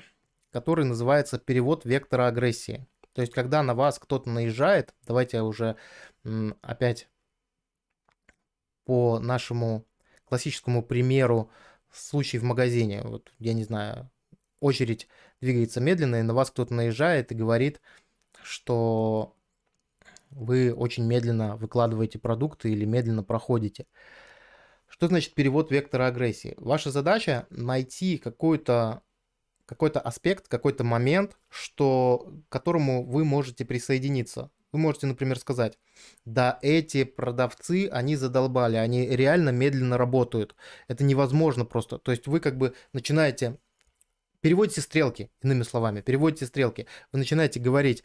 S1: который называется перевод вектора агрессии. То есть, когда на вас кто-то наезжает, давайте уже опять по нашему классическому примеру случай в магазине. Вот, я не знаю, очередь двигается медленно, и на вас кто-то наезжает и говорит, что вы очень медленно выкладываете продукты или медленно проходите. Что значит перевод вектора агрессии? Ваша задача найти какой-то какой-то аспект, какой-то момент, что, к которому вы можете присоединиться. Вы можете, например, сказать, да, эти продавцы, они задолбали, они реально медленно работают. Это невозможно просто. То есть вы как бы начинаете, переводите стрелки, иными словами, переводите стрелки. Вы начинаете говорить,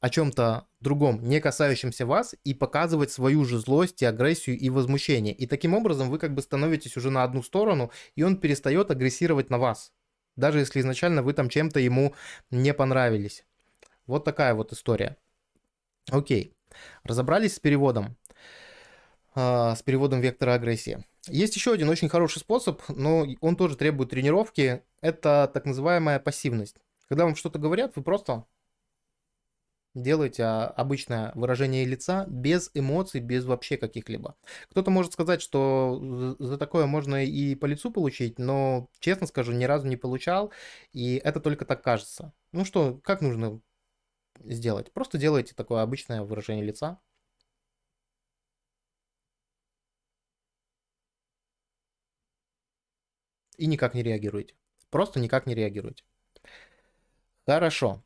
S1: о чем-то другом, не касающемся вас, и показывать свою же злость и агрессию и возмущение. И таким образом вы как бы становитесь уже на одну сторону, и он перестает агрессировать на вас. Даже если изначально вы там чем-то ему не понравились. Вот такая вот история. Окей. Разобрались с переводом. Э, с переводом вектора агрессии. Есть еще один очень хороший способ, но он тоже требует тренировки. Это так называемая пассивность. Когда вам что-то говорят, вы просто делаете а, обычное выражение лица без эмоций, без вообще каких-либо. Кто-то может сказать, что за такое можно и по лицу получить, но, честно скажу, ни разу не получал, и это только так кажется. Ну что, как нужно сделать? Просто делайте такое обычное выражение лица. И никак не реагируйте. Просто никак не реагируйте. Хорошо.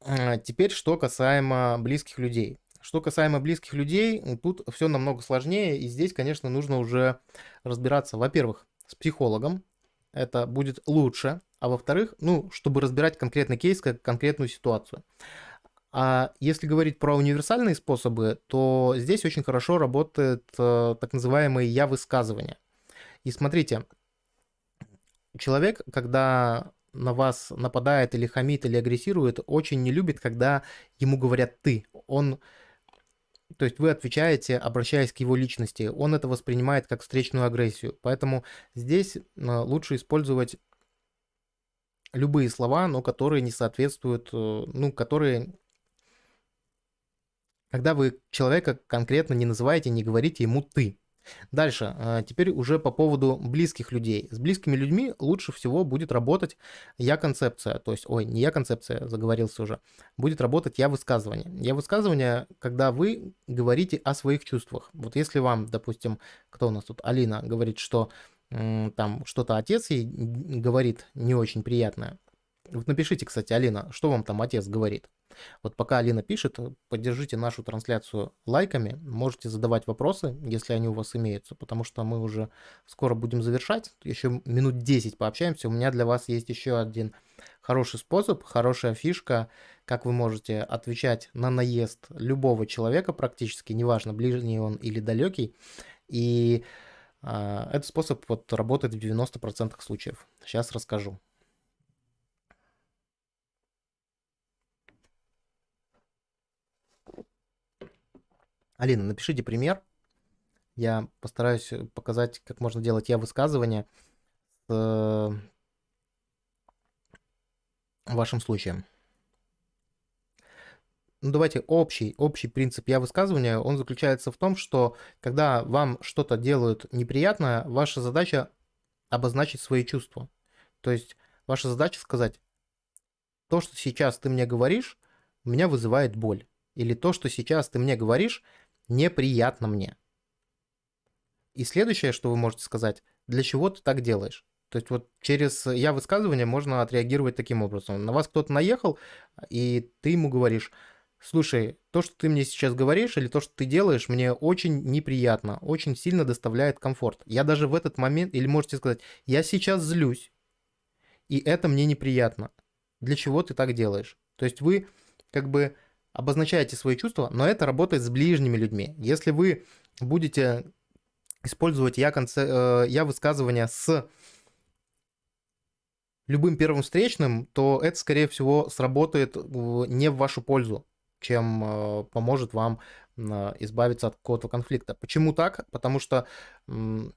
S1: А, теперь, что касаемо близких людей. Что касаемо близких людей, тут все намного сложнее, и здесь, конечно, нужно уже разбираться, во-первых, с психологом, это будет лучше, а во-вторых, ну, чтобы разбирать конкретный кейс, как конкретную ситуацию. А если говорить про универсальные способы, то здесь очень хорошо работает э, так называемые «я-высказывания». И смотрите, человек, когда на вас нападает или хамит или агрессирует, очень не любит, когда ему говорят «ты». Он то есть вы отвечаете, обращаясь к его личности. Он это воспринимает как встречную агрессию. Поэтому здесь э, лучше использовать любые слова, но которые не соответствуют, э, ну, которые... Когда вы человека конкретно не называете, не говорите ему «ты». Дальше, а, теперь уже по поводу близких людей. С близкими людьми лучше всего будет работать я-концепция, то есть, ой, не я-концепция, заговорился уже, будет работать я-высказывание. Я-высказывание, когда вы говорите о своих чувствах. Вот если вам, допустим, кто у нас тут, Алина, говорит, что там что-то отец ей говорит не очень приятное, вот напишите, кстати, Алина, что вам там отец говорит. Вот пока Алина пишет, поддержите нашу трансляцию лайками, можете задавать вопросы, если они у вас имеются, потому что мы уже скоро будем завершать, еще минут 10 пообщаемся. У меня для вас есть еще один хороший способ, хорошая фишка, как вы можете отвечать на наезд любого человека практически, неважно, ближний он или далекий, и э, этот способ вот работает в 90% случаев. Сейчас расскажу. Алина, напишите пример. Я постараюсь э, показать, как можно делать я высказывание с э, вашим случаем. Ну, давайте общий, общий принцип я высказывания, он заключается в том, что когда вам что-то делают неприятное, ваша задача обозначить свои чувства. То есть ваша задача сказать, то, что сейчас ты мне говоришь, меня вызывает боль. Или то, что сейчас ты мне говоришь, неприятно мне. И следующее, что вы можете сказать, для чего ты так делаешь? То есть вот через я высказывание можно отреагировать таким образом. На вас кто-то наехал, и ты ему говоришь, слушай, то, что ты мне сейчас говоришь, или то, что ты делаешь, мне очень неприятно, очень сильно доставляет комфорт. Я даже в этот момент, или можете сказать, я сейчас злюсь, и это мне неприятно. Для чего ты так делаешь? То есть вы как бы обозначаете свои чувства, но это работает с ближними людьми. Если вы будете использовать я, конце, э, я высказывания с любым первым встречным, то это, скорее всего, сработает не в вашу пользу, чем э, поможет вам э, избавиться от какого-то конфликта. Почему так? Потому что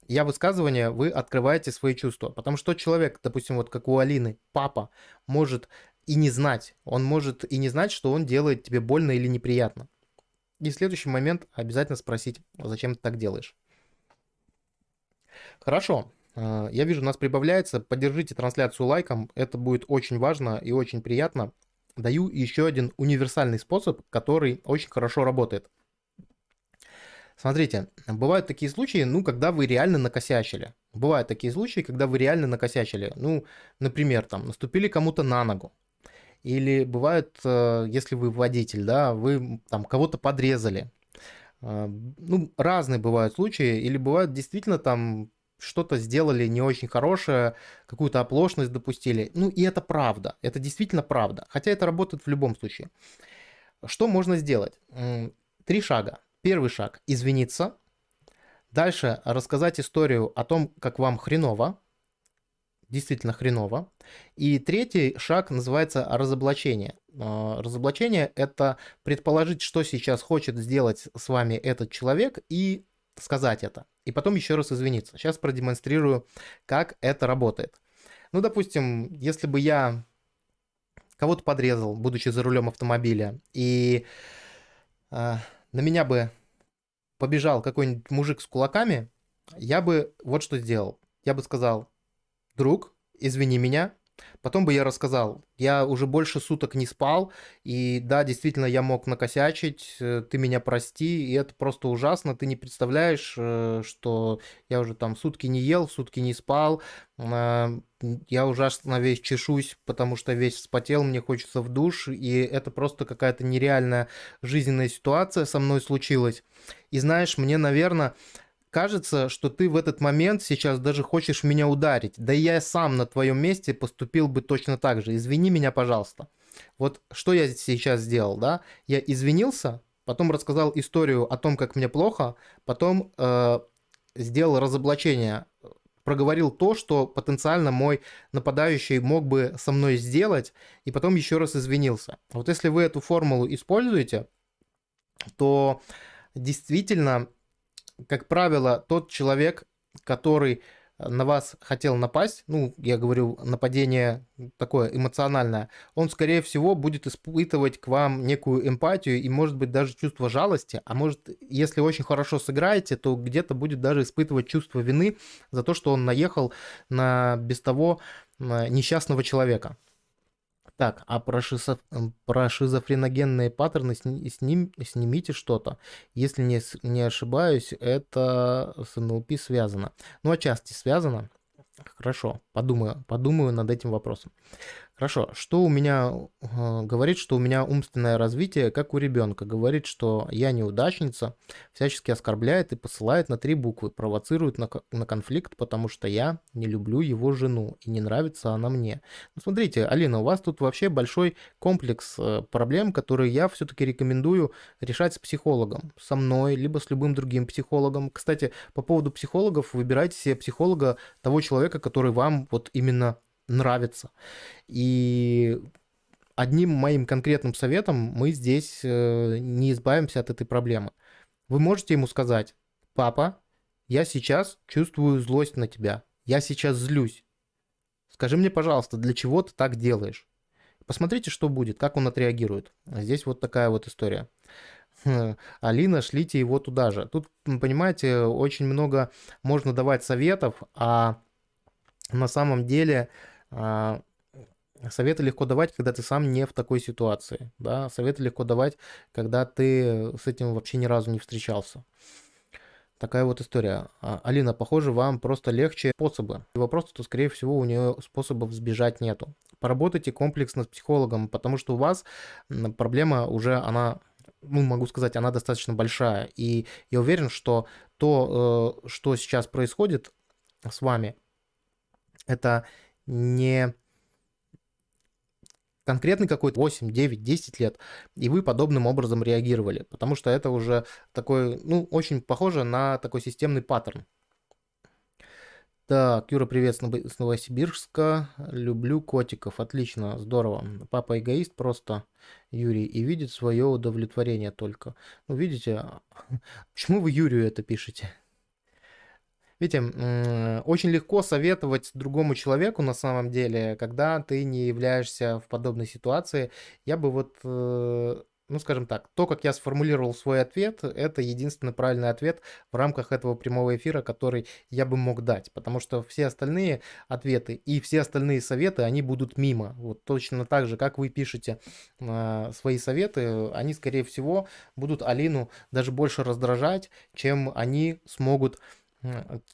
S1: я высказывание, вы открываете свои чувства. Потому что человек, допустим, вот как у Алины, папа, может и не знать. Он может и не знать, что он делает тебе больно или неприятно. И следующий момент обязательно спросить, зачем ты так делаешь. Хорошо. А, я вижу, у нас прибавляется. Поддержите трансляцию лайком. Это будет очень важно и очень приятно. Даю еще один универсальный способ, который очень хорошо работает. Смотрите, бывают такие случаи, ну, когда вы реально накосячили. Бывают такие случаи, когда вы реально накосячили. Ну, например, там, наступили кому-то на ногу. Или бывает, э, если вы водитель, да, вы там кого-то подрезали. А, ну, разные бывают случаи. Или бывают действительно там что-то сделали не очень хорошее, какую-то оплошность допустили. Ну, и это правда. Это действительно правда. Хотя это работает в любом случае. Что можно сделать? Три шага. Первый шаг – извиниться. Дальше рассказать историю о том, как вам хреново, действительно хреново. И третий шаг называется разоблачение. А, разоблачение – это предположить, что сейчас хочет сделать с вами этот человек и сказать это. И потом еще раз извиниться. Сейчас продемонстрирую, как это работает. Ну, допустим, если бы я кого-то подрезал, будучи за рулем автомобиля, и э, на меня бы побежал какой-нибудь мужик с кулаками, я бы вот что сделал. Я бы сказал, друг, извини меня. Потом бы я рассказал, я уже больше суток не спал, и да, действительно, я мог накосячить, э, ты меня прости, и это просто ужасно, ты не представляешь, э, что я уже там сутки не ел, сутки не спал, э, я ужасно весь чешусь, потому что весь вспотел, мне хочется в душ, и это просто какая-то нереальная жизненная ситуация со мной случилась. И знаешь, мне, наверное, Кажется, что ты в этот момент сейчас даже хочешь меня ударить. Да я сам на твоем месте поступил бы точно так же. Извини меня, пожалуйста. Вот что я сейчас сделал, да? Я извинился, потом рассказал историю о том, как мне плохо, потом э, сделал разоблачение проговорил то, что потенциально мой нападающий мог бы со мной сделать, и потом еще раз извинился. Вот если вы эту формулу используете, то действительно, как правило, тот человек, который на вас хотел напасть, ну, я говорю, нападение такое эмоциональное, он, скорее всего, будет испытывать к вам некую эмпатию и, может быть, даже чувство жалости, а может, если очень хорошо сыграете, то где-то будет даже испытывать чувство вины за то, что он наехал на без того несчастного человека. Так, а про, шизоф... про шизофреногенные паттерны сни... сним... снимите что-то. Если не, не ошибаюсь, это с НЛП связано. Ну, отчасти связано. Хорошо, подумаю, подумаю над этим вопросом. Хорошо, что у меня э, говорит, что у меня умственное развитие, как у ребенка. Говорит, что я неудачница, всячески оскорбляет и посылает на три буквы, провоцирует на, на конфликт, потому что я не люблю его жену и не нравится она мне. Ну, смотрите, Алина, у вас тут вообще большой комплекс э, проблем, которые я все-таки рекомендую решать с психологом, со мной, либо с любым другим психологом. Кстати, по поводу психологов, выбирайте себе психолога того человека, который вам вот именно нравится. И одним моим конкретным советом мы здесь э, не избавимся от этой проблемы. Вы можете ему сказать, папа, я сейчас чувствую злость на тебя, я сейчас злюсь. Скажи мне, пожалуйста, для чего ты так делаешь? Посмотрите, что будет, как он отреагирует. Здесь вот такая вот история. Алина, шлите его туда же. Тут, понимаете, очень много можно давать советов, а на самом деле советы легко давать, когда ты сам не в такой ситуации. Да? Советы легко давать, когда ты с этим вообще ни разу не встречался. Такая вот история. А, Алина, похоже, вам просто легче способы. Вопрос, то, скорее всего, у нее способов сбежать нету. Поработайте комплексно с психологом, потому что у вас проблема уже, она, ну, могу сказать, она достаточно большая. И я уверен, что то, э, что сейчас происходит с вами, это не конкретный какой-то 8, 9, 10 лет, и вы подобным образом реагировали, потому что это уже такой, ну, очень похоже на такой системный паттерн. Так, Юра, привет с Новосибирска. Люблю котиков. Отлично, здорово. Папа эгоист просто, Юрий, и видит свое удовлетворение только. Ну, видите, почему вы Юрию это пишете? Видите, очень легко советовать другому человеку на самом деле, когда ты не являешься в подобной ситуации. Я бы вот, э, ну скажем так, то, как я сформулировал свой ответ, это единственный правильный ответ в рамках этого прямого эфира, который я бы мог дать. Потому что все остальные ответы и все остальные советы, они будут мимо. Вот точно так же, как вы пишете э, свои советы, они, скорее всего, будут Алину даже больше раздражать, чем они смогут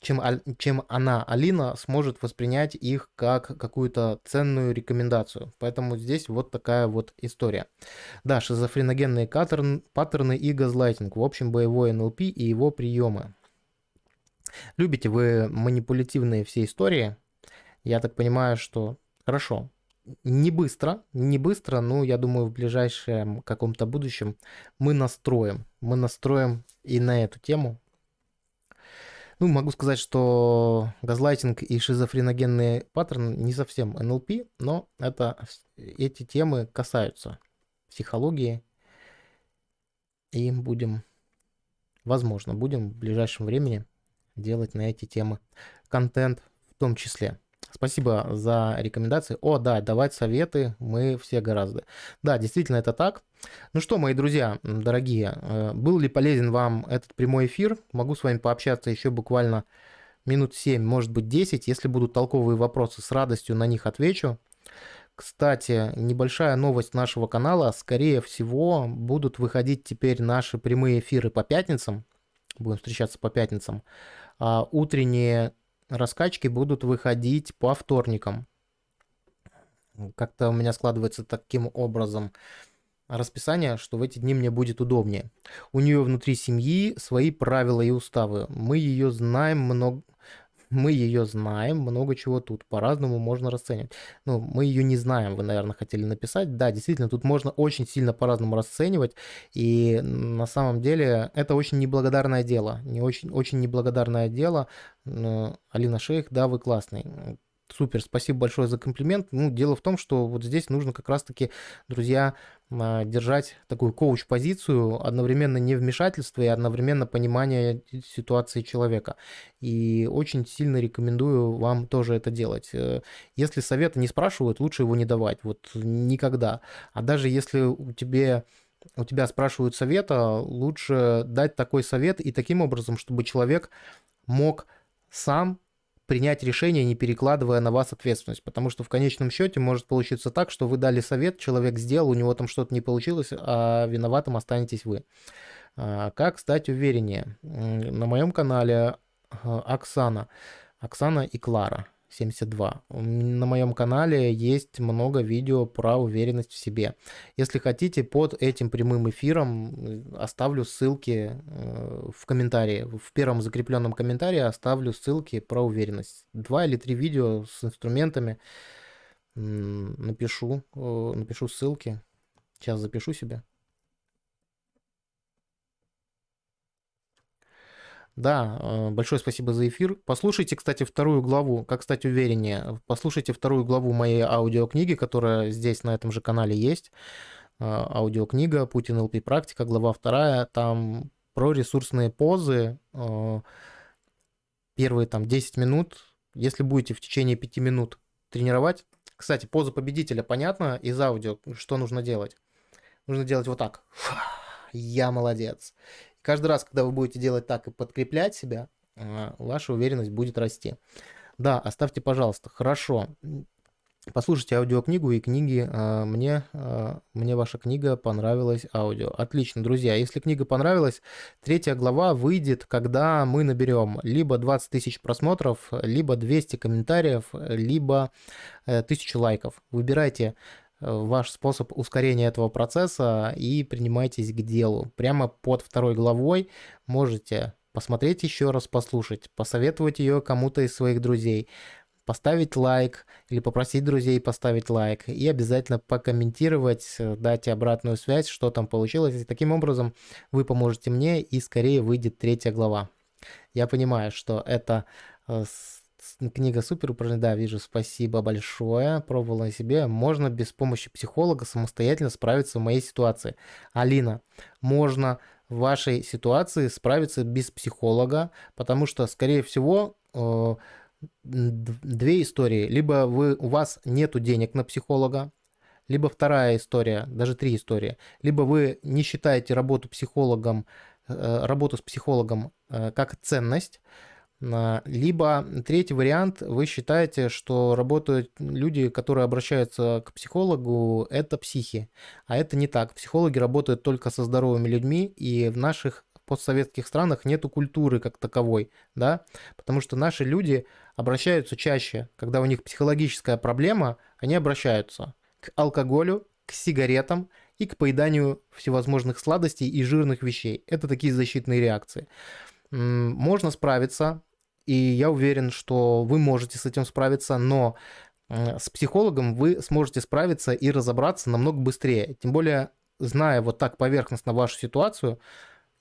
S1: чем, чем она, Алина, сможет воспринять их как какую-то ценную рекомендацию. Поэтому здесь вот такая вот история. Да, шизофреногенные паттерн, паттерны и газлайтинг. В общем, боевой НЛП и его приемы. Любите вы манипулятивные все истории? Я так понимаю, что хорошо. Не быстро, не быстро, но я думаю, в ближайшем каком-то будущем мы настроим. Мы настроим и на эту тему ну, могу сказать, что газлайтинг и шизофреногенный паттерн не совсем НЛП, но это, эти темы касаются психологии. И будем, возможно, будем в ближайшем времени делать на эти темы контент в том числе. Спасибо за рекомендации. О, да, давать советы мы все гораздо. Да, действительно это так. Ну что, мои друзья, дорогие, э, был ли полезен вам этот прямой эфир? Могу с вами пообщаться еще буквально минут 7, может быть 10. Если будут толковые вопросы, с радостью на них отвечу. Кстати, небольшая новость нашего канала. Скорее всего, будут выходить теперь наши прямые эфиры по пятницам. Будем встречаться по пятницам. А утренние раскачки будут выходить по вторникам. Как-то у меня складывается таким образом расписание, что в эти дни мне будет удобнее. У нее внутри семьи свои правила и уставы. Мы ее знаем много... мы ее знаем, много чего тут по-разному можно расценивать. Ну, мы ее не знаем, вы, наверное, хотели написать. Да, действительно, тут можно очень сильно по-разному расценивать, и на самом деле это очень неблагодарное дело, не очень, очень неблагодарное дело. Алина Шейх, да, вы классный. Супер, спасибо большое за комплимент. Ну, дело в том, что вот здесь нужно как раз-таки, друзья, а, держать такую коуч-позицию, одновременно не вмешательство и одновременно понимание ситуации человека. И очень сильно рекомендую вам тоже это делать. Э, если совета не спрашивают, лучше его не давать, вот никогда. А даже если у тебя у тебя спрашивают совета, лучше дать такой совет и таким образом, чтобы человек мог сам принять решение, не перекладывая на вас ответственность. Потому что в конечном счете может получиться так, что вы дали совет, человек сделал, у него там что-то не получилось, а виноватым останетесь вы. А, как стать увереннее? На моем канале а, Оксана. Оксана и Клара. 72. На моем канале есть много видео про уверенность в себе. Если хотите, под этим прямым эфиром оставлю ссылки э, в комментарии. В первом закрепленном комментарии оставлю ссылки про уверенность. Два или три видео с инструментами напишу, э, напишу ссылки. Сейчас запишу себе. Да, э, большое спасибо за эфир. Послушайте, кстати, вторую главу, как стать увереннее. Послушайте вторую главу моей аудиокниги, которая здесь на этом же канале есть. Э, аудиокнига «Путин ЛП практика», глава вторая. Там про ресурсные позы. Э, первые там 10 минут. Если будете в течение 5 минут тренировать. Кстати, поза победителя понятно из аудио, что нужно делать. Нужно делать вот так. Я молодец. Каждый раз, когда вы будете делать так и подкреплять себя, а, ваша уверенность будет расти. Да, оставьте, пожалуйста. Хорошо. Послушайте аудиокнигу и книги. А, мне, а, мне ваша книга понравилась аудио. Отлично, друзья. Если книга понравилась, третья глава выйдет, когда мы наберем либо 20 тысяч просмотров, либо 200 комментариев, либо 1000 э, лайков. Выбирайте Э, ваш способ ускорения этого процесса и принимайтесь к делу. Прямо под второй главой можете посмотреть еще раз, послушать, посоветовать ее кому-то из своих друзей, поставить лайк или попросить друзей поставить лайк и обязательно покомментировать, э, дать обратную связь, что там получилось. И таким образом вы поможете мне и скорее выйдет третья глава. Я понимаю, что это э, Книга супер упражнение, да, вижу, спасибо большое. Пробовала на себе. Можно без помощи психолога самостоятельно справиться в моей ситуации. Алина, можно в вашей ситуации справиться без психолога, потому что, скорее всего, э, две истории. Либо вы, у вас нет денег на психолога, либо вторая история, даже три истории. Либо вы не считаете работу психологом, э, работу с психологом э, как ценность, либо третий вариант, вы считаете, что работают люди, которые обращаются к психологу, это психи. А это не так. Психологи работают только со здоровыми людьми, и в наших постсоветских странах нету культуры как таковой, да, потому что наши люди обращаются чаще, когда у них психологическая проблема, они обращаются к алкоголю, к сигаретам и к поеданию всевозможных сладостей и жирных вещей. Это такие защитные реакции. Можно справиться и я уверен, что вы можете с этим справиться, но с психологом вы сможете справиться и разобраться намного быстрее. Тем более, зная вот так поверхностно вашу ситуацию,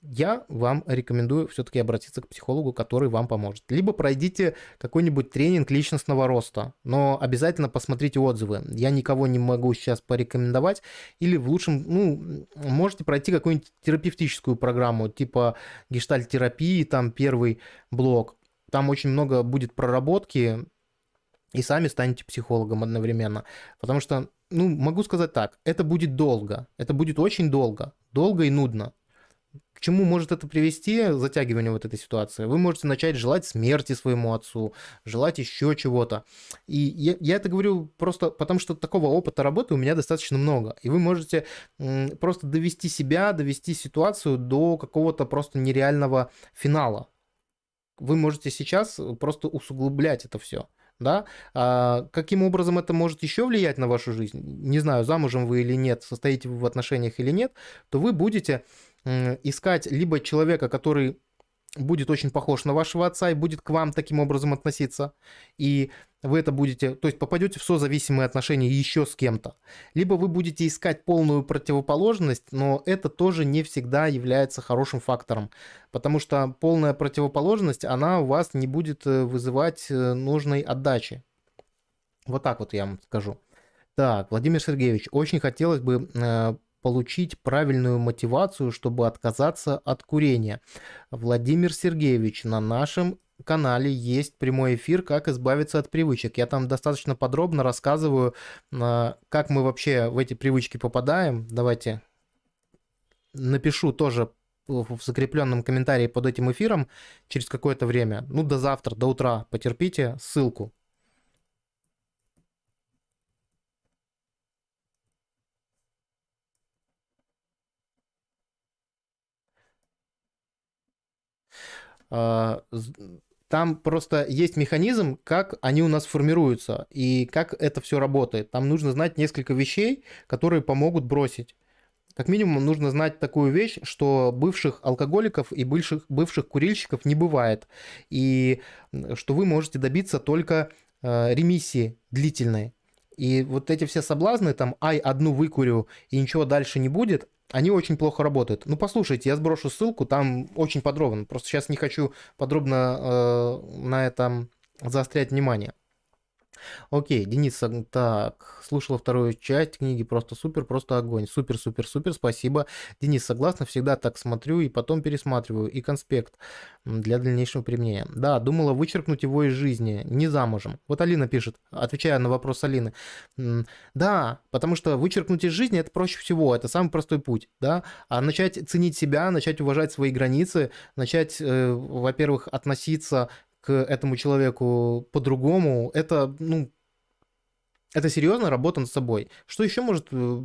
S1: я вам рекомендую все-таки обратиться к психологу, который вам поможет. Либо пройдите какой-нибудь тренинг личностного роста, но обязательно посмотрите отзывы. Я никого не могу сейчас порекомендовать. Или в лучшем, ну, можете пройти какую-нибудь терапевтическую программу, типа гештальт-терапии, там первый блок. Там очень много будет проработки, и сами станете психологом одновременно. Потому что, ну, могу сказать так, это будет долго, это будет очень долго, долго и нудно. К чему может это привести, затягивание вот этой ситуации? Вы можете начать желать смерти своему отцу, желать еще чего-то. И я, я это говорю просто потому, что такого опыта работы у меня достаточно много. И вы можете просто довести себя, довести ситуацию до какого-то просто нереального финала вы можете сейчас э, просто усугублять это все. Да? А каким образом это может еще влиять на вашу жизнь? Не знаю, замужем вы или нет, состоите вы в отношениях или нет, то вы будете искать либо человека, который будет очень похож на вашего отца и будет к вам таким образом относиться, и вы это будете, то есть попадете в созависимые отношения еще с кем-то. Либо вы будете искать полную противоположность, но это тоже не всегда является хорошим фактором, потому что полная противоположность, она у вас не будет э, вызывать э, нужной отдачи. Вот так вот я вам скажу. Так, Владимир Сергеевич, очень хотелось бы э, получить правильную мотивацию, чтобы отказаться от курения. Владимир Сергеевич, на нашем канале есть прямой эфир «Как избавиться от привычек». Я там достаточно подробно рассказываю, а, как мы вообще в эти привычки попадаем. Давайте напишу тоже в закрепленном комментарии под этим эфиром через какое-то время, ну до завтра, до утра, потерпите, ссылку. А, там просто есть механизм, как они у нас формируются и как это все работает. Там нужно знать несколько вещей, которые помогут бросить. Как минимум нужно знать такую вещь, что бывших алкоголиков и бывших, бывших курильщиков не бывает. И что вы можете добиться только э, ремиссии длительной. И вот эти все соблазны, там, ай, одну выкурю и ничего дальше не будет, они очень плохо работают. Ну, послушайте, я сброшу ссылку, там очень подробно. Просто сейчас не хочу подробно э, на этом заострять внимание. Окей, Денис, так, слушала вторую часть книги, просто супер, просто огонь. Супер, супер, супер, спасибо. Денис, согласна, всегда так смотрю и потом пересматриваю. И конспект для дальнейшего применения. Да, думала вычеркнуть его из жизни, не замужем. Вот Алина пишет, отвечая на вопрос Алины. Да, потому что вычеркнуть из жизни это проще всего, это самый простой путь, да. А начать ценить себя, начать уважать свои границы, начать, э, во-первых, относиться к этому человеку по-другому, это, ну, это серьезно работа над собой. Что еще может э,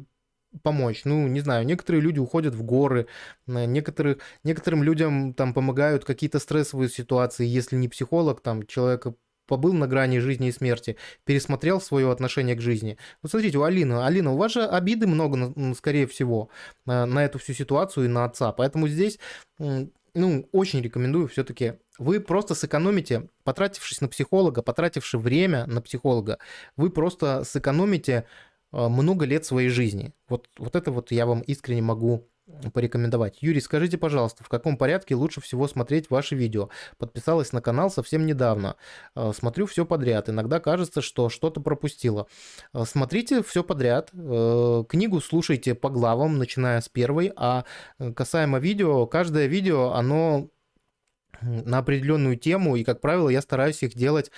S1: помочь? Ну, не знаю, некоторые люди уходят в горы, некоторых, некоторым людям там помогают какие-то стрессовые ситуации, если не психолог, там человек побыл на грани жизни и смерти, пересмотрел свое отношение к жизни. Вот смотрите, у Алины, Алина, у вас же обиды много, скорее всего, на, на эту всю ситуацию и на отца, поэтому здесь ну, очень рекомендую все-таки. Вы просто сэкономите, потратившись на психолога, потративши время на психолога, вы просто сэкономите а, много лет своей жизни. Вот, вот это вот я вам искренне могу порекомендовать. Юрий, скажите, пожалуйста, в каком порядке лучше всего смотреть ваши видео? Подписалась на канал совсем недавно. А, смотрю все подряд. Иногда кажется, что что-то пропустила. А, смотрите все подряд. Э, книгу слушайте по главам, начиная с первой. А э, касаемо видео, каждое видео, оно на определенную тему, и, как правило, я стараюсь их делать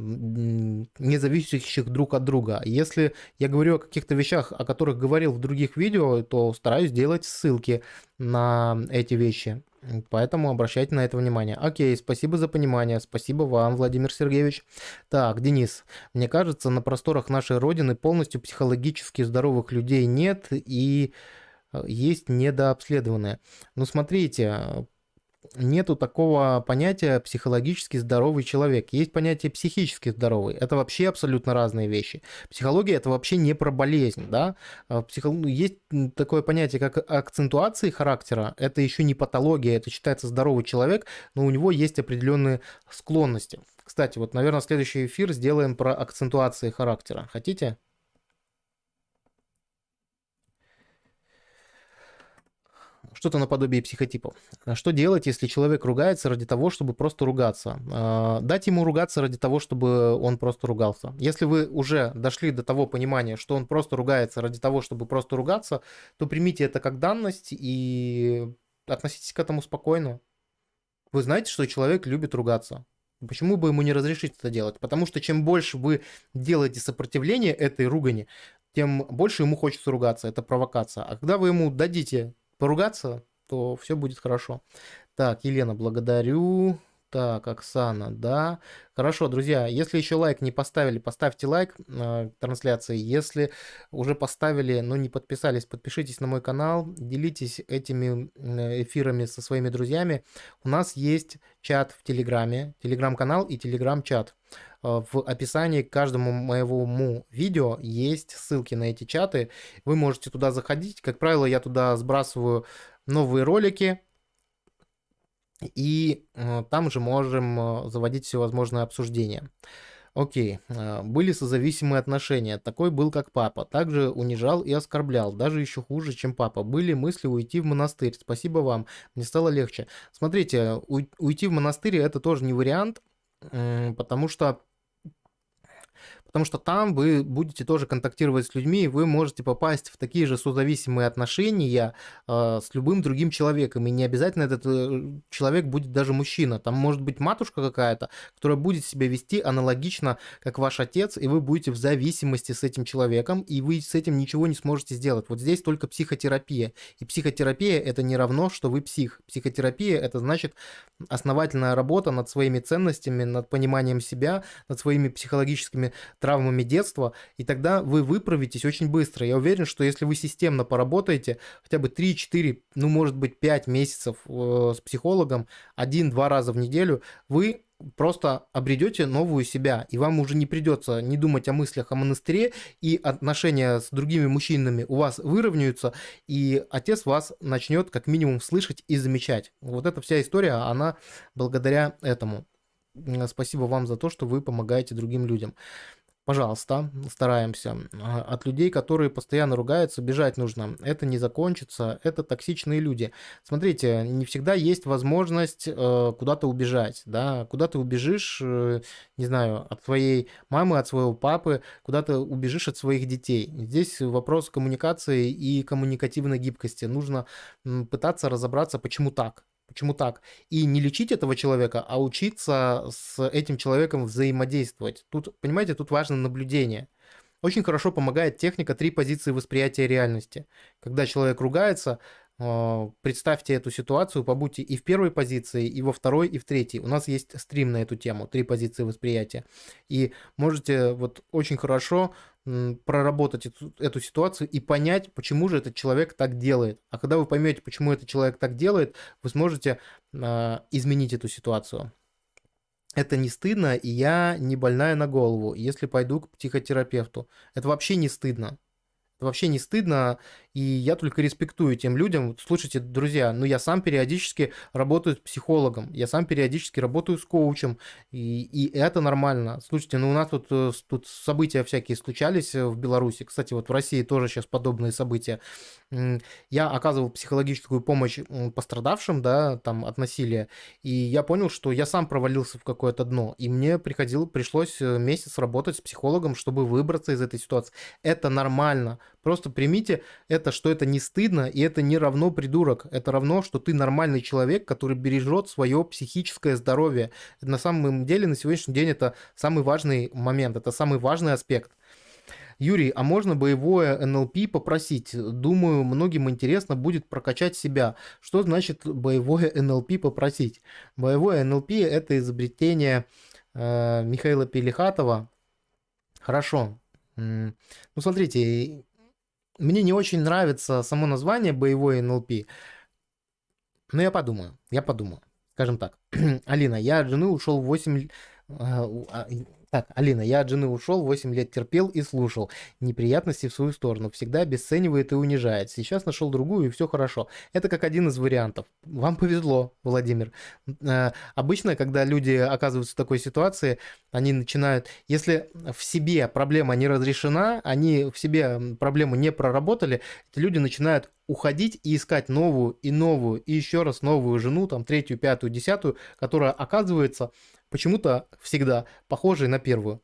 S1: не зависящих друг от друга. Если я говорю о каких-то вещах, о которых говорил в других видео, то стараюсь делать ссылки на эти вещи. Поэтому обращайте на это внимание. Окей, спасибо за понимание. Спасибо вам, Владимир Сергеевич. Так, Денис, мне кажется, на просторах нашей Родины полностью психологически здоровых людей нет и э, есть недообследованные. Ну, смотрите, нету такого понятия психологически здоровый человек. Есть понятие психически здоровый. Это вообще абсолютно разные вещи. Психология это вообще не про болезнь, да. А психо... Есть такое понятие, как акцентуации характера. Это еще не патология, это считается здоровый человек, но у него есть определенные склонности. Кстати, вот, наверное, следующий эфир сделаем про акцентуации характера. Хотите? Что-то наподобие психотипов. А что делать, если человек ругается ради того, чтобы просто ругаться? А, дать ему ругаться ради того, чтобы он просто ругался. Если вы уже дошли до того понимания, что он просто ругается ради того, чтобы просто ругаться, то примите это как данность и относитесь к этому спокойно. Вы знаете, что человек любит ругаться. Почему бы ему не разрешить это делать? Потому что чем больше вы делаете сопротивление этой ругани, тем больше ему хочется ругаться. Это провокация. А когда вы ему дадите поругаться, то все будет хорошо. Так, Елена, благодарю. Так, Оксана, да. Хорошо, друзья, если еще лайк не поставили, поставьте лайк э, трансляции. Если уже поставили, но не подписались, подпишитесь на мой канал, делитесь этими эфирами со своими друзьями. У нас есть чат в Телеграме, Телеграм-канал и Телеграм-чат. Э, в описании к каждому моему видео есть ссылки на эти чаты. Вы можете туда заходить. Как правило, я туда сбрасываю новые ролики, и э, там же можем э, заводить всевозможные обсуждения. Окей, были созависимые отношения. Такой был, как папа. Также унижал и оскорблял. Даже еще хуже, чем папа. Были мысли уйти в монастырь. Спасибо вам. Мне стало легче. Смотрите, уйти в монастырь это тоже не вариант, потому что потому что там вы будете тоже контактировать с людьми, и вы можете попасть в такие же созависимые отношения э, с любым другим человеком, и не обязательно этот э, человек будет даже мужчина, там может быть матушка какая-то, которая будет себя вести аналогично, как ваш отец, и вы будете в зависимости с этим человеком, и вы с этим ничего не сможете сделать. Вот здесь только психотерапия, и психотерапия это не равно, что вы псих. Психотерапия это значит основательная работа над своими ценностями, над пониманием себя, над своими психологическими травмами детства, и тогда вы выправитесь очень быстро. Я уверен, что если вы системно поработаете хотя бы 3-4, ну может быть 5 месяцев э, с психологом, один-два раза в неделю, вы просто обретете новую себя, и вам уже не придется не думать о мыслях о монастыре, и отношения с другими мужчинами у вас выровняются, и отец вас начнет как минимум слышать и замечать. Вот эта вся история, она благодаря этому. Спасибо вам за то, что вы помогаете другим людям. Пожалуйста, стараемся. А, от людей, которые постоянно ругаются, бежать нужно. Это не закончится, это токсичные люди. Смотрите, не всегда есть возможность э, куда-то убежать, да, куда ты убежишь, э, не знаю, от своей мамы, от своего папы, куда ты убежишь от своих детей. Здесь вопрос коммуникации и коммуникативной гибкости. Нужно пытаться разобраться, почему так. Почему так? И не лечить этого человека, а учиться с этим человеком взаимодействовать. Тут, понимаете, тут важно наблюдение. Очень хорошо помогает техника три позиции восприятия реальности. Когда человек ругается, а, представьте эту ситуацию, побудьте и в первой позиции, и во второй, и в третьей. У нас есть стрим на эту тему, три позиции восприятия. И можете вот очень хорошо проработать эту, эту ситуацию и понять, почему же этот человек так делает. А когда вы поймете, почему этот человек так делает, вы сможете э, изменить эту ситуацию. Это не стыдно, и я не больная на голову, если пойду к психотерапевту. Это вообще не стыдно. Вообще не стыдно, и я только респектую тем людям. Слушайте, друзья, ну я сам периодически работаю с психологом, я сам периодически работаю с коучем, и, и это нормально. Слушайте, ну у нас тут, э, тут события всякие случались э, в Беларуси. Кстати, вот в России тоже сейчас подобные события. Я оказывал психологическую помощь пострадавшим, да, там от насилия, и я понял, что я сам провалился в какое-то дно, и мне приходило, пришлось э, месяц работать с психологом, чтобы выбраться из этой ситуации. Это нормально. Просто примите это, что это не стыдно, и это не равно придурок. Это равно, что ты нормальный человек, который бережет свое психическое здоровье. На самом деле, на сегодняшний день это самый важный момент, это самый важный аспект. Юрий, а можно боевое НЛП попросить? Думаю, многим интересно будет прокачать себя. Что значит боевое НЛП попросить? Боевое НЛП это изобретение э, Михаила Пелихатова. Хорошо. Ну, смотрите, мне не очень нравится само название боевой НЛП, но я подумаю, я подумаю. Скажем так, Алина, я от жены ушел 8... Так, Алина, я от жены ушел, 8 лет терпел и слушал. Неприятности в свою сторону. Всегда обесценивает и унижает. Сейчас нашел другую, и все хорошо. Это как один из вариантов. Вам повезло, Владимир. Э, обычно, когда люди оказываются в такой ситуации, они начинают... Если в себе проблема не разрешена, они в себе проблему не проработали, эти люди начинают уходить и искать новую и новую и еще раз новую жену, там третью, пятую, десятую, которая оказывается почему-то всегда похожей на первую.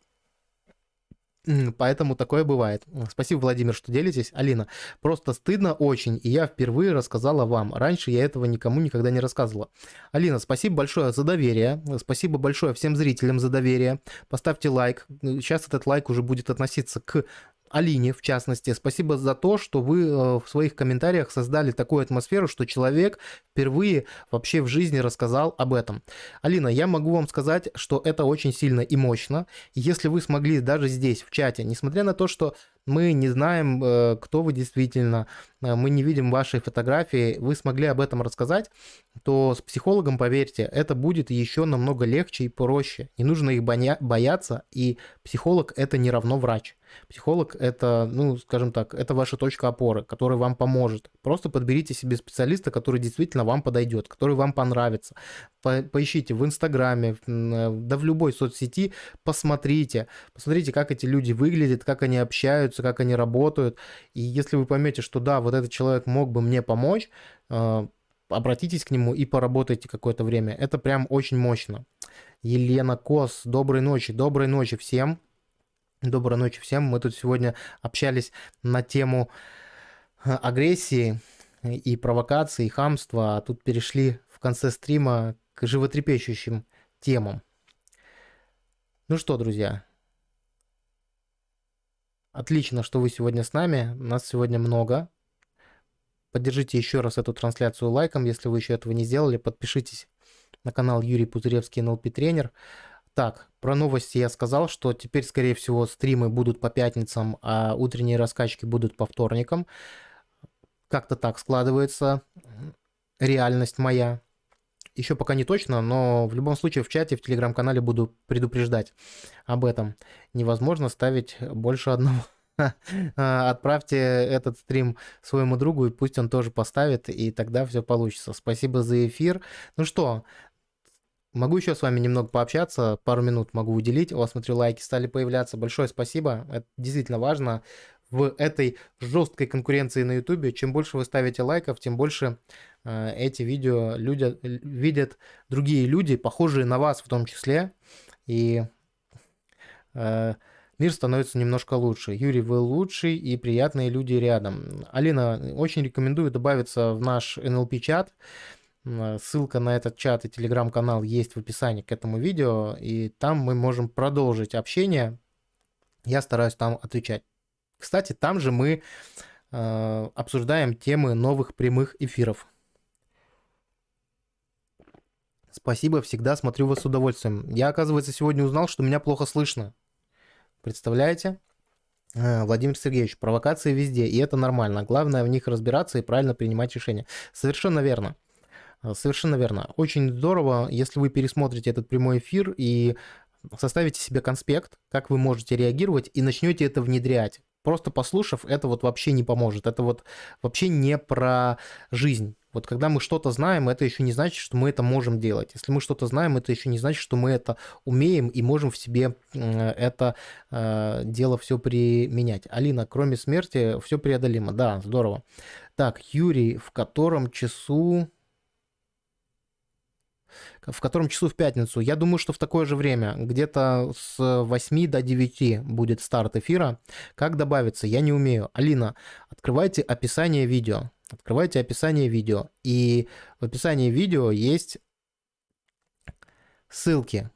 S1: Поэтому такое бывает. Спасибо, Владимир, что делитесь. Алина, просто стыдно очень, и я впервые рассказала вам. Раньше я этого никому никогда не рассказывала. Алина, спасибо большое за доверие. Спасибо большое всем зрителям за доверие. Поставьте лайк. Сейчас этот лайк уже будет относиться к Алине, в частности, спасибо за то, что вы э, в своих комментариях создали такую атмосферу, что человек впервые вообще в жизни рассказал об этом. Алина, я могу вам сказать, что это очень сильно и мощно. Если вы смогли даже здесь, в чате, несмотря на то, что мы не знаем, э, кто вы действительно, э, мы не видим вашей фотографии, вы смогли об этом рассказать, то с психологом, поверьте, это будет еще намного легче и проще. Не нужно их бояться, и психолог это не равно врач. Психолог это, ну, скажем так, это ваша точка опоры, которая вам поможет. Просто подберите себе специалиста, который действительно вам подойдет, который вам понравится. По поищите в Инстаграме, э, да в любой соцсети, посмотрите. Посмотрите, как эти люди выглядят, как они общаются, как они работают. И если вы поймете, что да, вот этот человек мог бы мне помочь, э, обратитесь к нему и поработайте какое-то время. Это прям очень мощно. Елена Кос, доброй ночи, доброй ночи всем. Доброй ночи всем. Мы тут сегодня общались на тему э, агрессии и провокации, и хамства, а тут перешли в конце стрима к животрепещущим темам. Ну что, друзья, отлично, что вы сегодня с нами. Нас сегодня много. Поддержите еще раз эту трансляцию лайком, если вы еще этого не сделали. Подпишитесь на канал Юрий Пузыревский, НЛП тренер. Так, про новости я сказал, что теперь, скорее всего, стримы будут по пятницам, а утренние раскачки будут по вторникам. Как-то так складывается реальность моя. Еще пока не точно, но в любом случае в чате, в телеграм-канале буду предупреждать об этом. Невозможно ставить больше одного. Отправьте этот стрим своему другу, и пусть он тоже поставит, и тогда все получится. Спасибо за эфир. Ну что, Могу еще с вами немного пообщаться, пару минут могу уделить. У вас, смотрю, лайки стали появляться. Большое спасибо, это действительно важно. В этой жесткой конкуренции на YouTube, чем больше вы ставите лайков, тем больше э, эти видео люди, видят другие люди, похожие на вас в том числе. И э, мир становится немножко лучше. Юрий, вы лучший и приятные люди рядом. Алина, очень рекомендую добавиться в наш NLP-чат. Ссылка на этот чат и телеграм-канал есть в описании к этому видео, и там мы можем продолжить общение. Я стараюсь там отвечать. Кстати, там же мы э, обсуждаем темы новых прямых эфиров. Спасибо, всегда смотрю вас с удовольствием. Я, оказывается, сегодня узнал, что меня плохо слышно. Представляете? Э, Владимир Сергеевич, провокации везде, и это нормально. Главное в них разбираться и правильно принимать решения. Совершенно верно. Э, совершенно верно. Очень здорово, если вы пересмотрите этот прямой эфир и составите себе конспект, как вы можете реагировать, и начнете это внедрять. Просто послушав, это вот вообще не поможет. Это вот вообще не про жизнь. Вот когда мы что-то знаем, это еще не значит, что мы это можем делать. Если мы что-то знаем, это еще не значит, что мы это умеем и можем в себе это э, дело все применять. Алина, кроме смерти, все преодолимо. Да, здорово. Так, Юрий, в котором часу в котором часу в пятницу. Я думаю, что в такое же время, где-то с 8 до 9 будет старт эфира. Как добавиться, я не умею. Алина, открывайте описание видео. Открывайте описание видео. И в описании видео есть ссылки.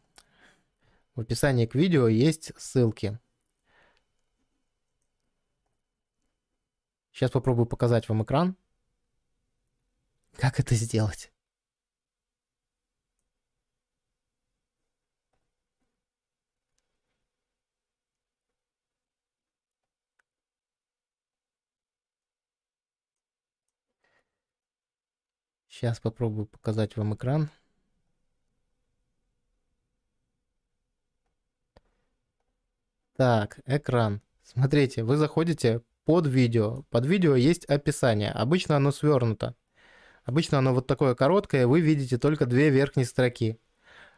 S1: В описании к видео есть ссылки. Сейчас попробую показать вам экран. Как это сделать? Сейчас попробую показать вам экран. Так, экран. Смотрите, вы заходите под видео. Под видео есть описание. Обычно оно свернуто. Обычно оно вот такое короткое, вы видите только две верхние строки.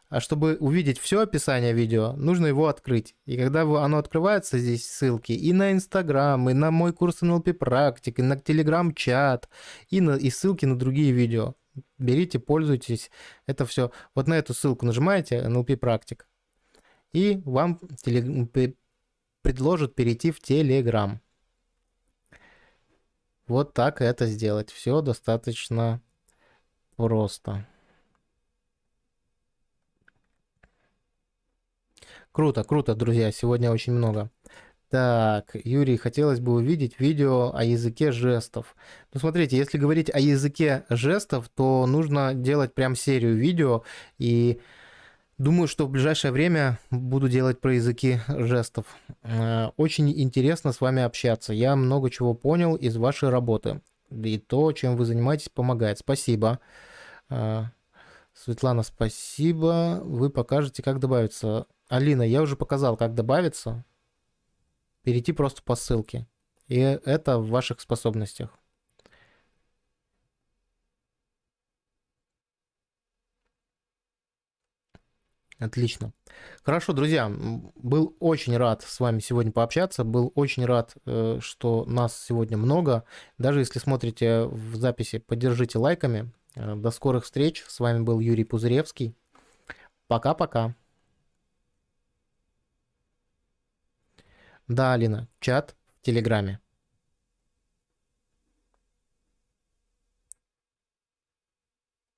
S1: А чтобы увидеть все описание видео, нужно его открыть. И когда оно открывается, здесь ссылки и на Инстаграм, и на мой курс NLP практик, и на Телеграм-чат, и, на, и ссылки на другие видео. Берите, пользуйтесь. Это все. Вот на эту ссылку нажимаете, NLP практик, и вам теле... предложат перейти в Телеграм. Вот так это сделать. Все достаточно просто. Круто, круто, друзья, сегодня очень много. Так, Юрий, хотелось бы увидеть видео о языке жестов. Ну, смотрите, если говорить о языке жестов, то нужно делать прям серию видео и Думаю, что в ближайшее время буду делать про языки жестов. Э, очень интересно с вами общаться. Я много чего понял из вашей работы. И то, чем вы занимаетесь, помогает. Спасибо. Э, Светлана, спасибо. Вы покажете, как добавиться. Алина, я уже показал, как добавиться. Перейти просто по ссылке. И это в ваших способностях. Отлично. Хорошо, друзья, был очень рад с вами сегодня пообщаться, был очень рад, э, что нас сегодня много. Даже если смотрите в записи, поддержите лайками. Э, до скорых встреч. С вами был Юрий Пузыревский. Пока-пока. Да, Алина, чат в Телеграме.